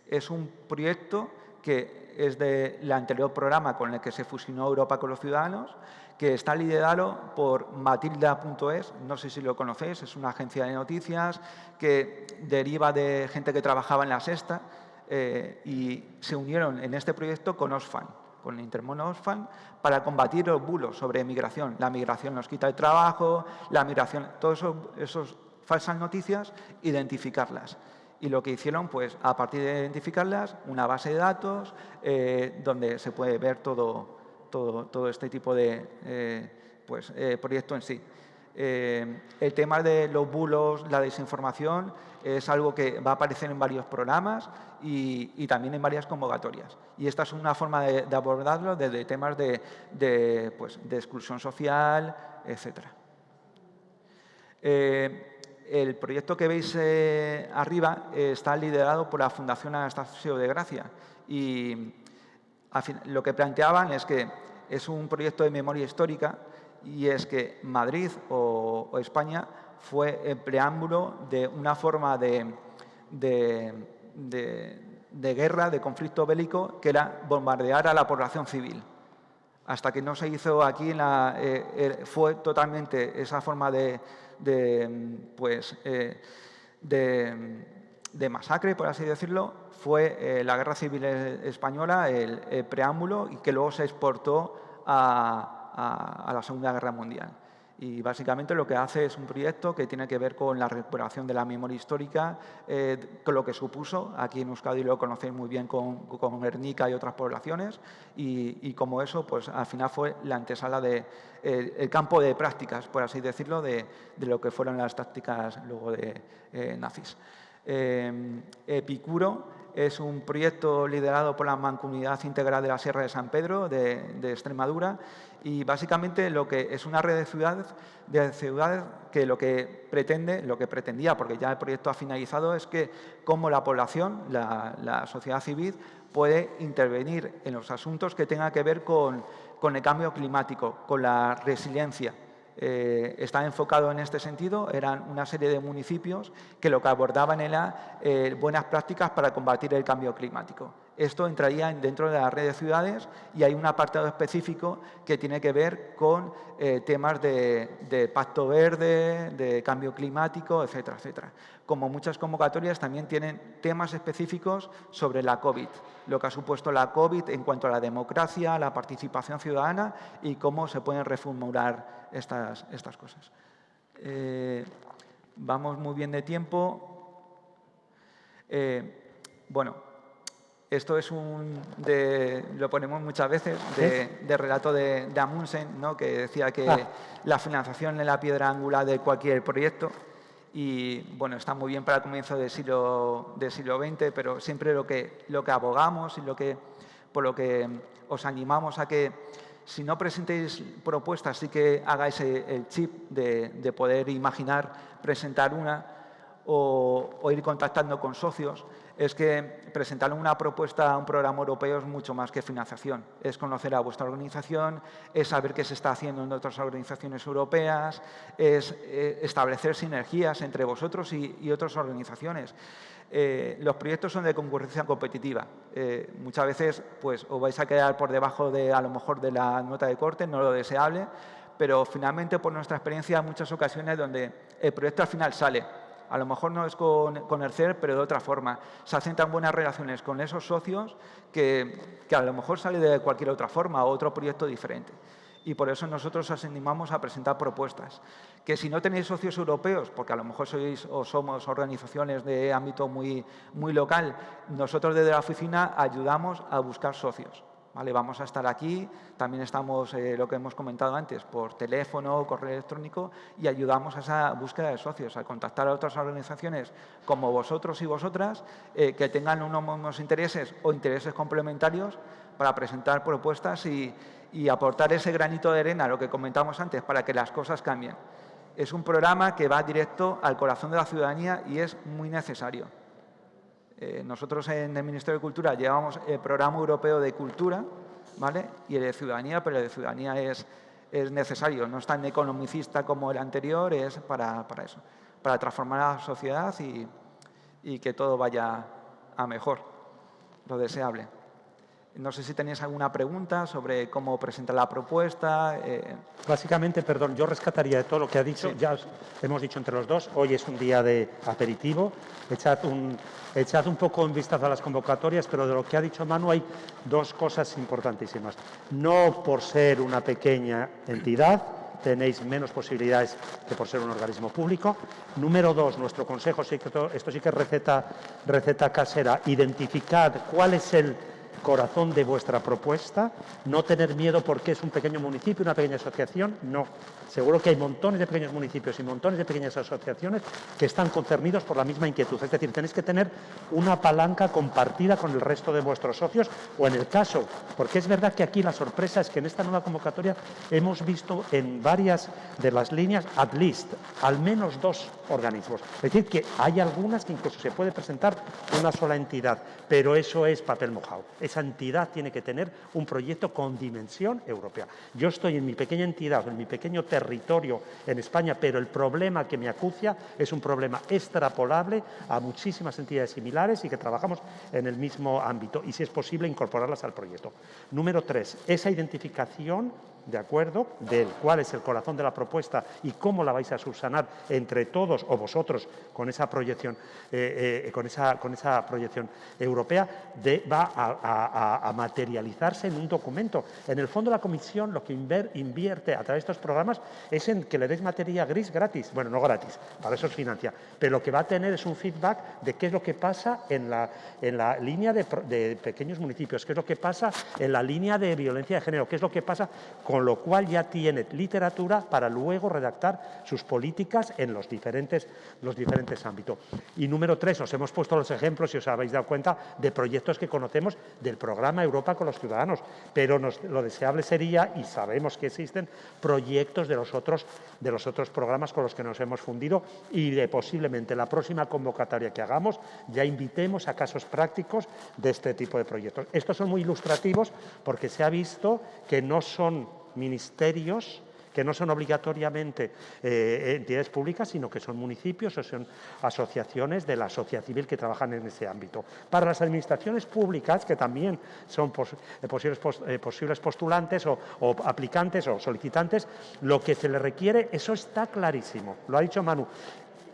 es un proyecto que es del anterior programa con el que se fusionó Europa con los ciudadanos, que está liderado por Matilda.es, no sé si lo conocéis, es una agencia de noticias que deriva de gente que trabajaba en la Sexta, eh, y se unieron en este proyecto con Osfan, con Intermono Osfan, para combatir los bulos sobre migración. La migración nos quita el trabajo, la migración, todas esas falsas noticias, identificarlas. Y lo que hicieron, pues, a partir de identificarlas, una base de datos eh, donde se puede ver todo, todo, todo este tipo de eh, pues, eh, proyecto en sí. Eh, el tema de los bulos, la desinformación, es algo que va a aparecer en varios programas y, también en varias convocatorias. Y esta es una forma de, abordarlo desde temas de, pues, de exclusión social, etc. Eh, el proyecto que veis eh, arriba eh, está liderado por la Fundación Anastasio de Gracia y lo que planteaban es que es un proyecto de memoria histórica y es que Madrid o España fue el preámbulo de una forma de, de, guerra, de conflicto bélico, que era bombardear a la población civil. Hasta que no se hizo aquí, la, eh, eh, fue totalmente esa forma de, pues, eh, de, masacre, por así decirlo, fue la Guerra Civil Española, el, preámbulo, y que luego se exportó a la Segunda Guerra Mundial. Y básicamente lo que hace es un proyecto que tiene que ver con la recuperación de la memoria histórica, eh, con lo que supuso, aquí en Euskadi lo conocéis muy bien con, con Guernica y otras poblaciones, y, y, como eso, pues al final fue la antesala de campo de prácticas, por así decirlo, de, de, lo que fueron las tácticas luego de eh, nazis. Eh, Epicuro es un proyecto liderado por la Mancomunidad Integral de la Sierra de San Pedro de, de, Extremadura y básicamente lo que es una red de ciudades, de ciudades que lo que pretende, lo que pretendía, porque ya el proyecto ha finalizado, es que como la población, la, sociedad civil, puede intervenir en los asuntos que tengan que ver con, con el cambio climático, con la resiliencia, eh, está enfocado en este sentido. Eran una serie de municipios que lo que abordaban era eh, buenas prácticas para combatir el cambio climático. Esto entraría dentro de la red de ciudades y hay un apartado específico que tiene que ver con eh, temas de, pacto verde, de cambio climático, etcétera, etcétera. Como muchas convocatorias también tienen temas específicos sobre la COVID, lo que ha supuesto la COVID en cuanto a la democracia, la participación ciudadana y cómo se pueden reformular estas, estas cosas. Eh, vamos muy bien de tiempo. Eh, bueno, esto es un, de, lo ponemos muchas veces, de, de relato de, de, Amundsen, ¿no? que decía que ah. la financiación es la piedra angular de cualquier proyecto y bueno, está muy bien para el comienzo del siglo, del siglo XX, pero siempre lo que, lo que abogamos y lo que, por lo que os animamos a que si no presentéis propuestas, sí que hagáis el chip de, poder imaginar presentar una o, ir contactando con socios, es que presentar una propuesta a un programa europeo es mucho más que financiación. Es conocer a vuestra organización, es saber qué se está haciendo en otras organizaciones europeas, es eh, establecer sinergias entre vosotros y otras organizaciones. Eh, los proyectos son de concurrencia competitiva. Eh, muchas veces pues, os vais a quedar por debajo de, a lo mejor, de la nota de corte, no lo deseable, pero finalmente, por nuestra experiencia, muchas ocasiones donde el proyecto al final sale. A lo mejor no es con, con el CER, pero de otra forma. Se hacen tan buenas relaciones con esos socios que, a lo mejor sale de cualquier otra forma o otro proyecto diferente y por eso nosotros os animamos a presentar propuestas. Que si no tenéis socios europeos, porque a lo mejor sois o somos organizaciones de ámbito muy, muy local, nosotros desde la oficina ayudamos a buscar socios. Vamos a estar aquí, también estamos, eh, lo que hemos comentado antes, por teléfono, correo electrónico y ayudamos a esa búsqueda de socios, a contactar a otras organizaciones como vosotros y vosotras eh, que tengan unos intereses o intereses complementarios para presentar propuestas y, y aportar ese granito de arena, lo que comentamos antes, para que las cosas cambien. Es un programa que va directo al corazón de la ciudadanía y es muy necesario. Eh, nosotros en el Ministerio de Cultura llevamos el Programa Europeo de Cultura ¿vale? y el de Ciudadanía, pero el de Ciudadanía es, es necesario, no es tan economicista como el anterior, es para, para eso, para transformar la sociedad y, y que todo vaya a mejor, lo deseable. No sé si tenéis alguna pregunta sobre cómo presentar la propuesta. Eh. Básicamente, perdón, yo rescataría de todo lo que ha dicho. Ya hemos dicho entre los dos, hoy es un día de aperitivo. Echad un, echad un poco en vista a las convocatorias, pero de lo que ha dicho Manu hay dos cosas importantísimas. No por ser una pequeña entidad, tenéis menos posibilidades que por ser un organismo público. Número dos, nuestro consejo, esto sí que es receta, receta casera, identificad cuál es el corazón de vuestra propuesta, no tener miedo porque es un pequeño municipio, una pequeña asociación, no. Seguro que hay montones de pequeños municipios y montones de pequeñas asociaciones que están concernidos por la misma inquietud. Es decir, tenéis que tener una palanca compartida con el resto de vuestros socios o en el caso, porque es verdad que aquí la sorpresa es que en esta nueva convocatoria hemos visto en varias de las líneas, at least, al menos dos organismos. Es decir, que hay algunas que incluso se puede presentar una sola entidad, pero eso es papel mojado esa entidad tiene que tener un proyecto con dimensión europea. Yo estoy en mi pequeña entidad, en mi pequeño territorio en España, pero el problema que me acucia es un problema extrapolable a muchísimas entidades similares y que trabajamos en el mismo ámbito y si es posible incorporarlas al proyecto. Número tres, esa identificación ¿de acuerdo?, del cuál es el corazón de la propuesta y cómo la vais a subsanar entre todos o vosotros con esa proyección, eh, eh, con, esa, con esa proyección europea, va a, materializarse en un documento. En el fondo la Comisión lo que invierte a través de estos programas es en que le des materia gris gratis, bueno, no gratis, para eso es financia, pero lo que va a tener es un feedback de qué es lo que pasa en la, en la línea de, de pequeños municipios, qué es lo que pasa en la línea de violencia de género, qué es lo que pasa con lo cual ya tiene literatura para luego redactar sus políticas en los diferentes, los diferentes ámbitos. Y número tres, os hemos puesto los ejemplos, si os habéis dado cuenta, de proyectos que conocemos del programa Europa con los ciudadanos, pero lo deseable sería, y sabemos que existen, proyectos de los, otros, de los otros programas con los que nos hemos fundido y de posiblemente la próxima convocatoria que hagamos ya invitemos a casos prácticos de este tipo de proyectos. Estos son muy ilustrativos porque se ha visto que no son ministerios que no son obligatoriamente eh, entidades públicas, sino que son municipios o son asociaciones de la sociedad civil que trabajan en ese ámbito. Para las administraciones públicas, que también son eh, posibles, eh, posibles, postulantes o, o, aplicantes o solicitantes, lo que se les requiere, eso está clarísimo, lo ha dicho Manu,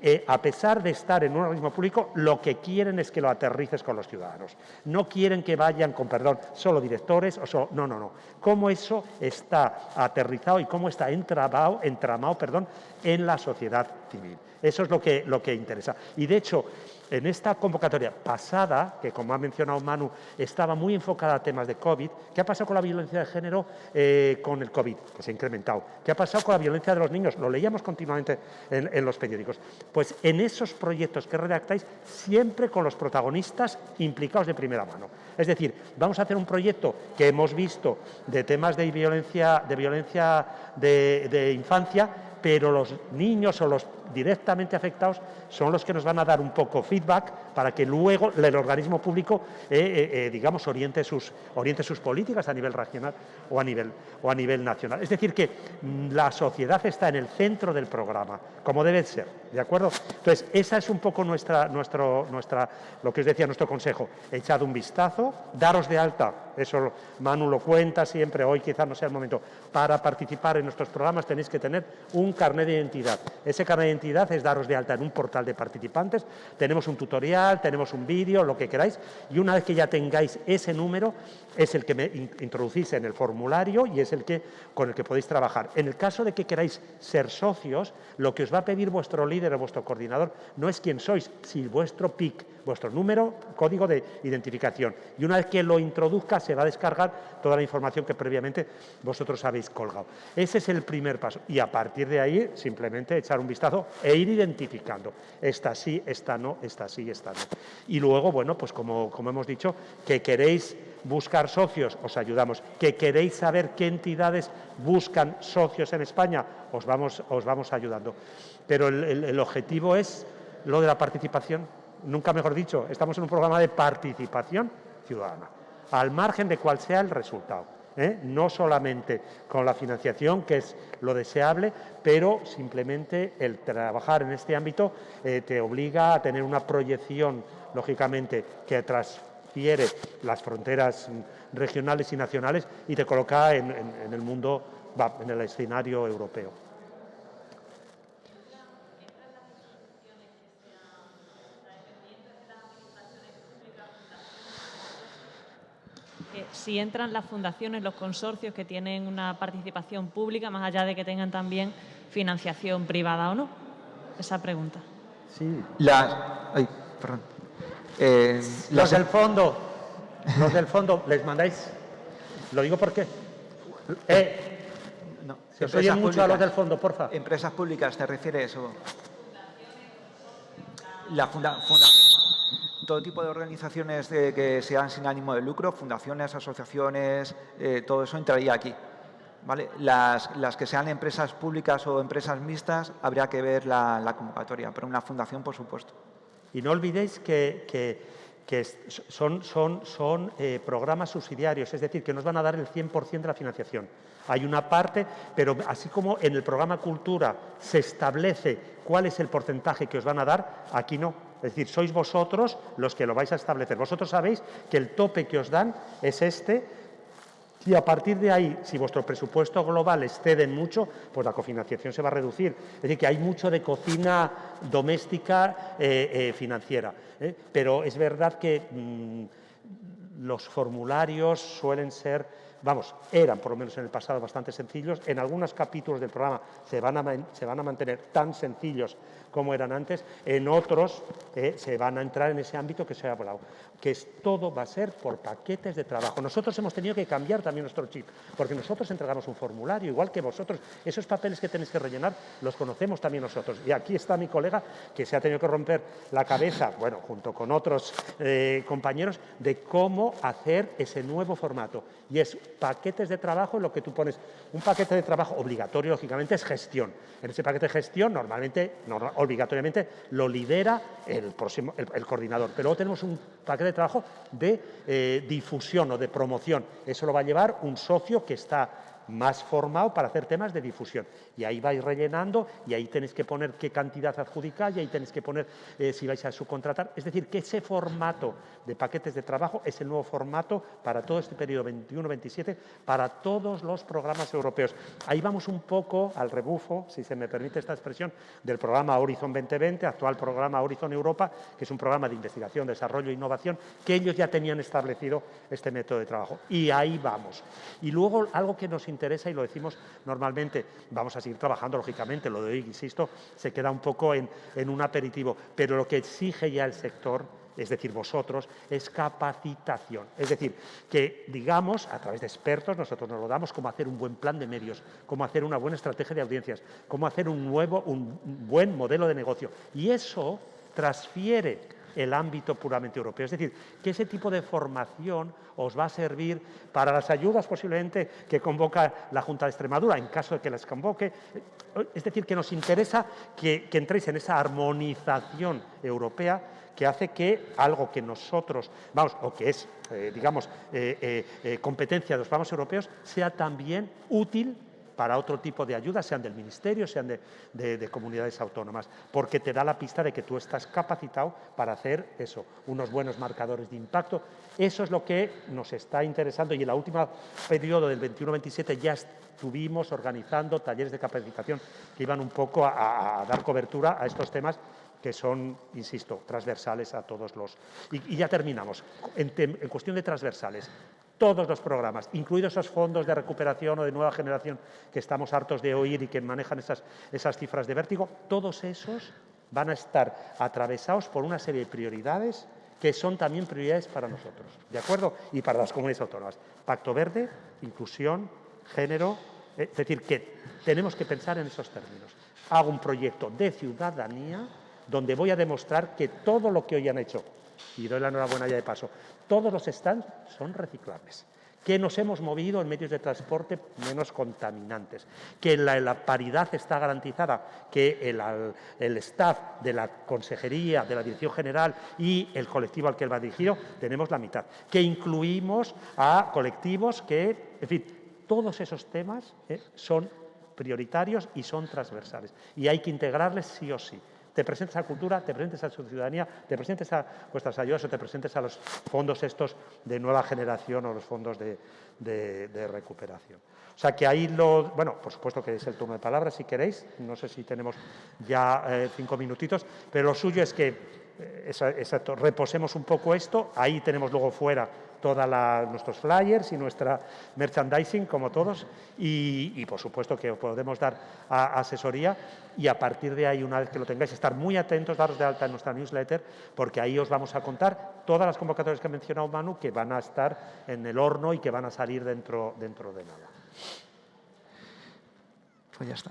eh, a pesar de estar en un organismo público, lo que quieren es que lo aterrices con los ciudadanos. No quieren que vayan con, perdón, solo directores o solo... No, no, no. Cómo eso está aterrizado y cómo está entramado, entramado perdón, en la sociedad civil. Eso es lo que, lo que interesa. Y, de hecho, en esta convocatoria pasada, que como ha mencionado Manu, estaba muy enfocada a temas de COVID, ¿qué ha pasado con la violencia de género eh, con el COVID? Que se ha incrementado. ¿Qué ha pasado con la violencia de los niños? Lo leíamos continuamente en, los periódicos. Pues en esos proyectos que redactáis, siempre con los protagonistas implicados de primera mano. Es decir, vamos a hacer un proyecto que hemos visto de temas de violencia de, violencia de infancia, pero los niños o los directamente afectados son los que nos van a dar un poco feedback para que luego el organismo público, eh, eh, eh, digamos, oriente sus, oriente sus políticas a nivel regional o a nivel, o a nivel nacional. Es decir, que mm, la sociedad está en el centro del programa, como debe ser, ¿de acuerdo? Entonces, esa es un poco nuestra, nuestro, nuestra, lo que os decía nuestro consejo. Echad un vistazo, daros de alta, eso Manu lo cuenta siempre, hoy quizás no sea el momento, para participar en nuestros programas tenéis que tener un carnet de identidad. Ese carnet de identidad es daros de alta en un portal de participantes, tenemos un tutorial, tenemos un vídeo, lo que queráis, y una vez que ya tengáis ese número, es el que me introducís en el formulario y es el que, con el que podéis trabajar. En el caso de que queráis ser socios, lo que os va a pedir vuestro líder o vuestro coordinador no es quién sois, sino vuestro PIC, vuestro número, código de identificación. Y una vez que lo introduzca, se va a descargar toda la información que previamente vosotros habéis colgado. Ese es el primer paso. Y a partir de ahí, simplemente echar un vistazo e ir identificando. Esta sí, esta no, esta sí, esta no. Y luego, bueno, pues como, hemos dicho, que queréis buscar socios, os ayudamos. Que queréis saber qué entidades buscan socios en España, os vamos, os vamos ayudando. Pero el objetivo es lo de la participación nunca mejor dicho, estamos en un programa de participación ciudadana, al margen de cuál sea el resultado. ¿Eh? No solamente con la financiación, que es lo deseable, pero simplemente el trabajar en este ámbito eh, te obliga a tener una proyección, lógicamente, que transfiere las fronteras regionales y nacionales y te coloca en, en el mundo, en el escenario europeo. Si entran las fundaciones, los consorcios que tienen una participación pública, más allá de que tengan también financiación privada o no. Esa pregunta. Sí. La, ay, perdón. Eh, los del fondo, los del fondo, les mandáis. Lo digo porque. Eh, no, se os oye mucho a los del fondo, porfa. Empresas públicas, ¿te refieres? eso? La fundación todo tipo de organizaciones que sean sin ánimo de lucro, fundaciones, asociaciones, eh, todo eso entraría aquí. Las, que sean empresas públicas o empresas mixtas, habría que ver la, convocatoria, pero una fundación, por supuesto. Y no olvidéis que, son eh, programas subsidiarios, es decir, que nos van a dar el 100% de la financiación. Hay una parte, pero así como en el programa Cultura se establece cuál es el porcentaje que os van a dar, aquí no. Es decir, sois vosotros los que lo vais a establecer. Vosotros sabéis que el tope que os dan es este y a partir de ahí, si vuestro presupuesto global excede mucho, pues la cofinanciación se va a reducir. Es decir, que hay mucho de cocina doméstica eh, eh, financiera. ¿eh? Pero es verdad que mm, los formularios suelen ser vamos, eran por lo menos en el pasado bastante sencillos. En algunos capítulos del programa se van a, se van a mantener tan sencillos como eran antes. En otros eh, se van a entrar en ese ámbito que se ha hablado, que es, todo va a ser por paquetes de trabajo. Nosotros hemos tenido que cambiar también nuestro chip, porque nosotros entregamos un formulario, igual que vosotros. Esos papeles que tenéis que rellenar los conocemos también nosotros. Y aquí está mi colega que se ha tenido que romper la cabeza, bueno, junto con otros eh, compañeros, de cómo hacer ese nuevo formato. Y es paquetes de trabajo, lo que tú pones, un paquete de trabajo obligatorio, lógicamente, es gestión. En ese paquete de gestión, normalmente, obligatoriamente, lo lidera el, próximo, el, coordinador. Pero luego tenemos un paquete de trabajo de eh, difusión o de promoción. Eso lo va a llevar un socio que está más formado para hacer temas de difusión. Y ahí vais rellenando y ahí tenéis que poner qué cantidad adjudicar y ahí tenéis que poner eh, si vais a subcontratar. Es decir, que ese formato de paquetes de trabajo es el nuevo formato para todo este periodo 21-27, para todos los programas europeos. Ahí vamos un poco al rebufo, si se me permite esta expresión, del programa Horizon 2020, actual programa Horizon Europa, que es un programa de investigación, desarrollo e innovación, que ellos ya tenían establecido este método de trabajo. Y ahí vamos. Y luego algo que nos interesa y lo decimos normalmente, vamos a seguir trabajando, lógicamente, lo de hoy, insisto, se queda un poco en, en un aperitivo, pero lo que exige ya el sector es decir, vosotros, es capacitación. Es decir, que digamos, a través de expertos, nosotros nos lo damos, cómo hacer un buen plan de medios, cómo hacer una buena estrategia de audiencias, cómo hacer un nuevo, un buen modelo de negocio. Y eso transfiere el ámbito puramente europeo. Es decir, que ese tipo de formación os va a servir para las ayudas posiblemente que convoca la Junta de Extremadura, en caso de que las convoque. Es decir, que nos interesa que, entréis en esa armonización europea que hace que algo que nosotros, vamos, o que es, eh, digamos, eh, eh, competencia de los programas europeos, sea también útil para otro tipo de ayudas, sean del Ministerio, sean de, de, de, comunidades autónomas, porque te da la pista de que tú estás capacitado para hacer eso, unos buenos marcadores de impacto. Eso es lo que nos está interesando y en la última periodo del 21-27 ya estuvimos organizando talleres de capacitación que iban un poco a, dar cobertura a estos temas que son, insisto, transversales a todos los... Y, ya terminamos. En, cuestión de transversales, todos los programas, incluidos esos fondos de recuperación o de nueva generación que estamos hartos de oír y que manejan esas, esas cifras de vértigo, todos esos van a estar atravesados por una serie de prioridades que son también prioridades para nosotros, ¿de acuerdo? Y para las comunidades autónomas. Pacto Verde, inclusión, género, es decir, que tenemos que pensar en esos términos. Hago un proyecto de ciudadanía donde voy a demostrar que todo lo que hoy han hecho, y doy la enhorabuena ya de paso, todos los stands son reciclables, que nos hemos movido en medios de transporte menos contaminantes, que la, paridad está garantizada, que el, el, staff de la Consejería, de la Dirección General y el colectivo al que él va dirigido, tenemos la mitad, que incluimos a colectivos que, en fin, todos esos temas eh, son prioritarios y son transversales. Y hay que integrarles sí o sí te presentes a cultura, te presentes a su ciudadanía, te presentes a vuestras ayudas o te presentes a los fondos estos de nueva generación o los fondos de, recuperación. O sea que ahí lo, bueno, por supuesto que es el turno de palabras si queréis, no sé si tenemos ya eh, cinco minutitos, pero lo suyo es que, eh, exacto, reposemos un poco esto, ahí tenemos luego fuera todos nuestros flyers y nuestra merchandising, como todos, y, por supuesto que podemos dar asesoría y a partir de ahí, una vez que lo tengáis, estar muy atentos, daros de alta en nuestra newsletter, porque ahí os vamos a contar todas las convocatorias que ha mencionado Manu, que van a estar en el horno y que van a salir dentro, dentro de nada. Pues ya está.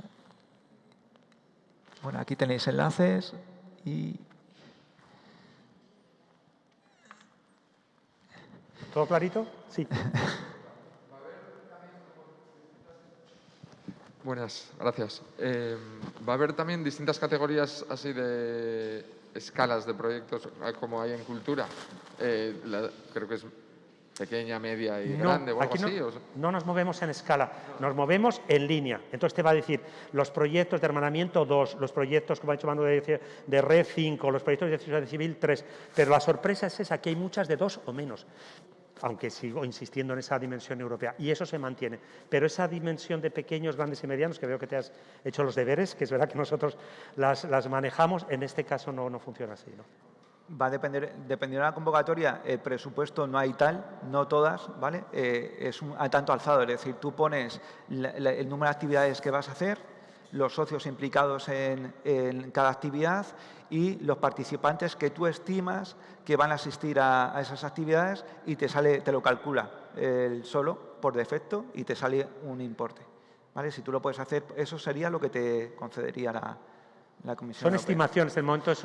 Bueno, aquí tenéis enlaces y ¿Todo clarito? Sí. Buenas, gracias. Eh, ¿Va a haber también distintas categorías así de escalas de proyectos como hay en cultura? Eh, la, creo que es pequeña, media y no, grande o algo aquí así. No, ¿o? no, nos movemos en escala, nos movemos en línea. Entonces te va a decir los proyectos de hermanamiento 2, los proyectos, como ha dicho Manu, de, de red 5, los proyectos de sociedad civil 3. Pero la sorpresa es esa, que hay muchas de dos o menos aunque sigo insistiendo en esa dimensión europea, y eso se mantiene. Pero esa dimensión de pequeños, grandes y medianos, que veo que te has hecho los deberes, que es verdad que nosotros las, manejamos, en este caso no, no funciona así. ¿no? Va a depender, dependiendo de la convocatoria, el presupuesto no hay tal, no todas, ¿vale? Eh, es un a tanto alzado, es decir, tú pones el número de actividades que vas a hacer, los socios implicados en, en, cada actividad y los participantes que tú estimas que van a asistir a, a, esas actividades y te sale, te lo calcula el solo por defecto y te sale un importe. ¿Vale? Si tú lo puedes hacer, eso sería lo que te concedería la, la Comisión Son Europea. estimaciones, el momento es,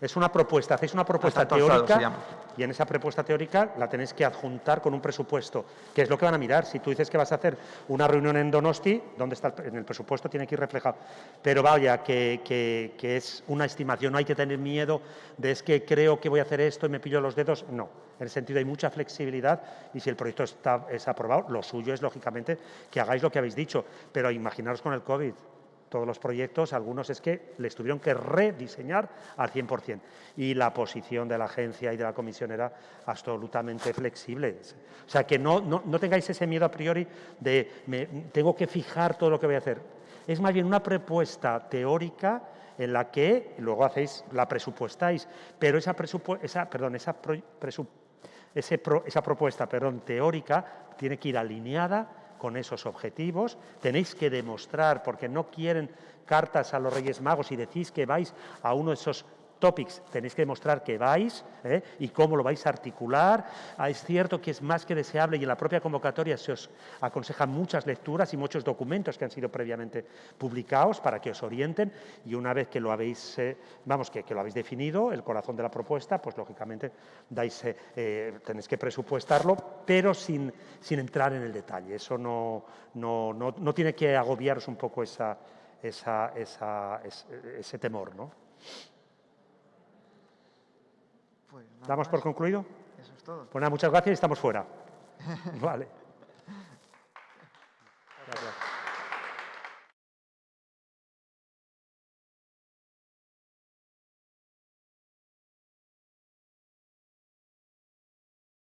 es una propuesta, hacéis una propuesta teórica y en esa propuesta teórica la tenéis que adjuntar con un presupuesto, que es lo que van a mirar. Si tú dices que vas a hacer una reunión en Donosti, ¿dónde está el, en el presupuesto? Tiene que ir reflejado. Pero vaya, que, que, que, es una estimación, no hay que tener miedo de es que creo que voy a hacer esto y me pillo los dedos. No, en el sentido hay mucha flexibilidad y si el proyecto está, es aprobado, lo suyo es lógicamente que hagáis lo que habéis dicho. Pero imaginaros con el COVID, todos los proyectos, algunos es que les tuvieron que rediseñar al 100%. Y la posición de la agencia y de la comisión era absolutamente flexible. O sea, que no, no, no tengáis ese miedo a priori de me, tengo que fijar todo lo que voy a hacer. Es más bien una propuesta teórica en la que luego hacéis, la presupuestáis, pero esa, esa, perdón, esa, esa propuesta perdón, teórica tiene que ir alineada con esos objetivos, tenéis que demostrar, porque no quieren cartas a los Reyes Magos y decís que vais a uno de esos topics, tenéis que demostrar que vais ¿eh? y cómo lo vais a articular. Ah, es cierto que es más que deseable y en la propia convocatoria se os aconsejan muchas lecturas y muchos documentos que han sido previamente publicados para que os orienten y una vez que lo habéis, eh, vamos, que, que, lo habéis definido, el corazón de la propuesta, pues lógicamente dais, eh, tenéis que presupuestarlo, pero sin, sin, entrar en el detalle. Eso no, no, no, no tiene que agobiaros un poco esa, esa, esa, ese, ese temor, ¿no? Pues ¿Damos por concluido? Eso es todo. Pues nada, muchas gracias y estamos fuera. *laughs* vale.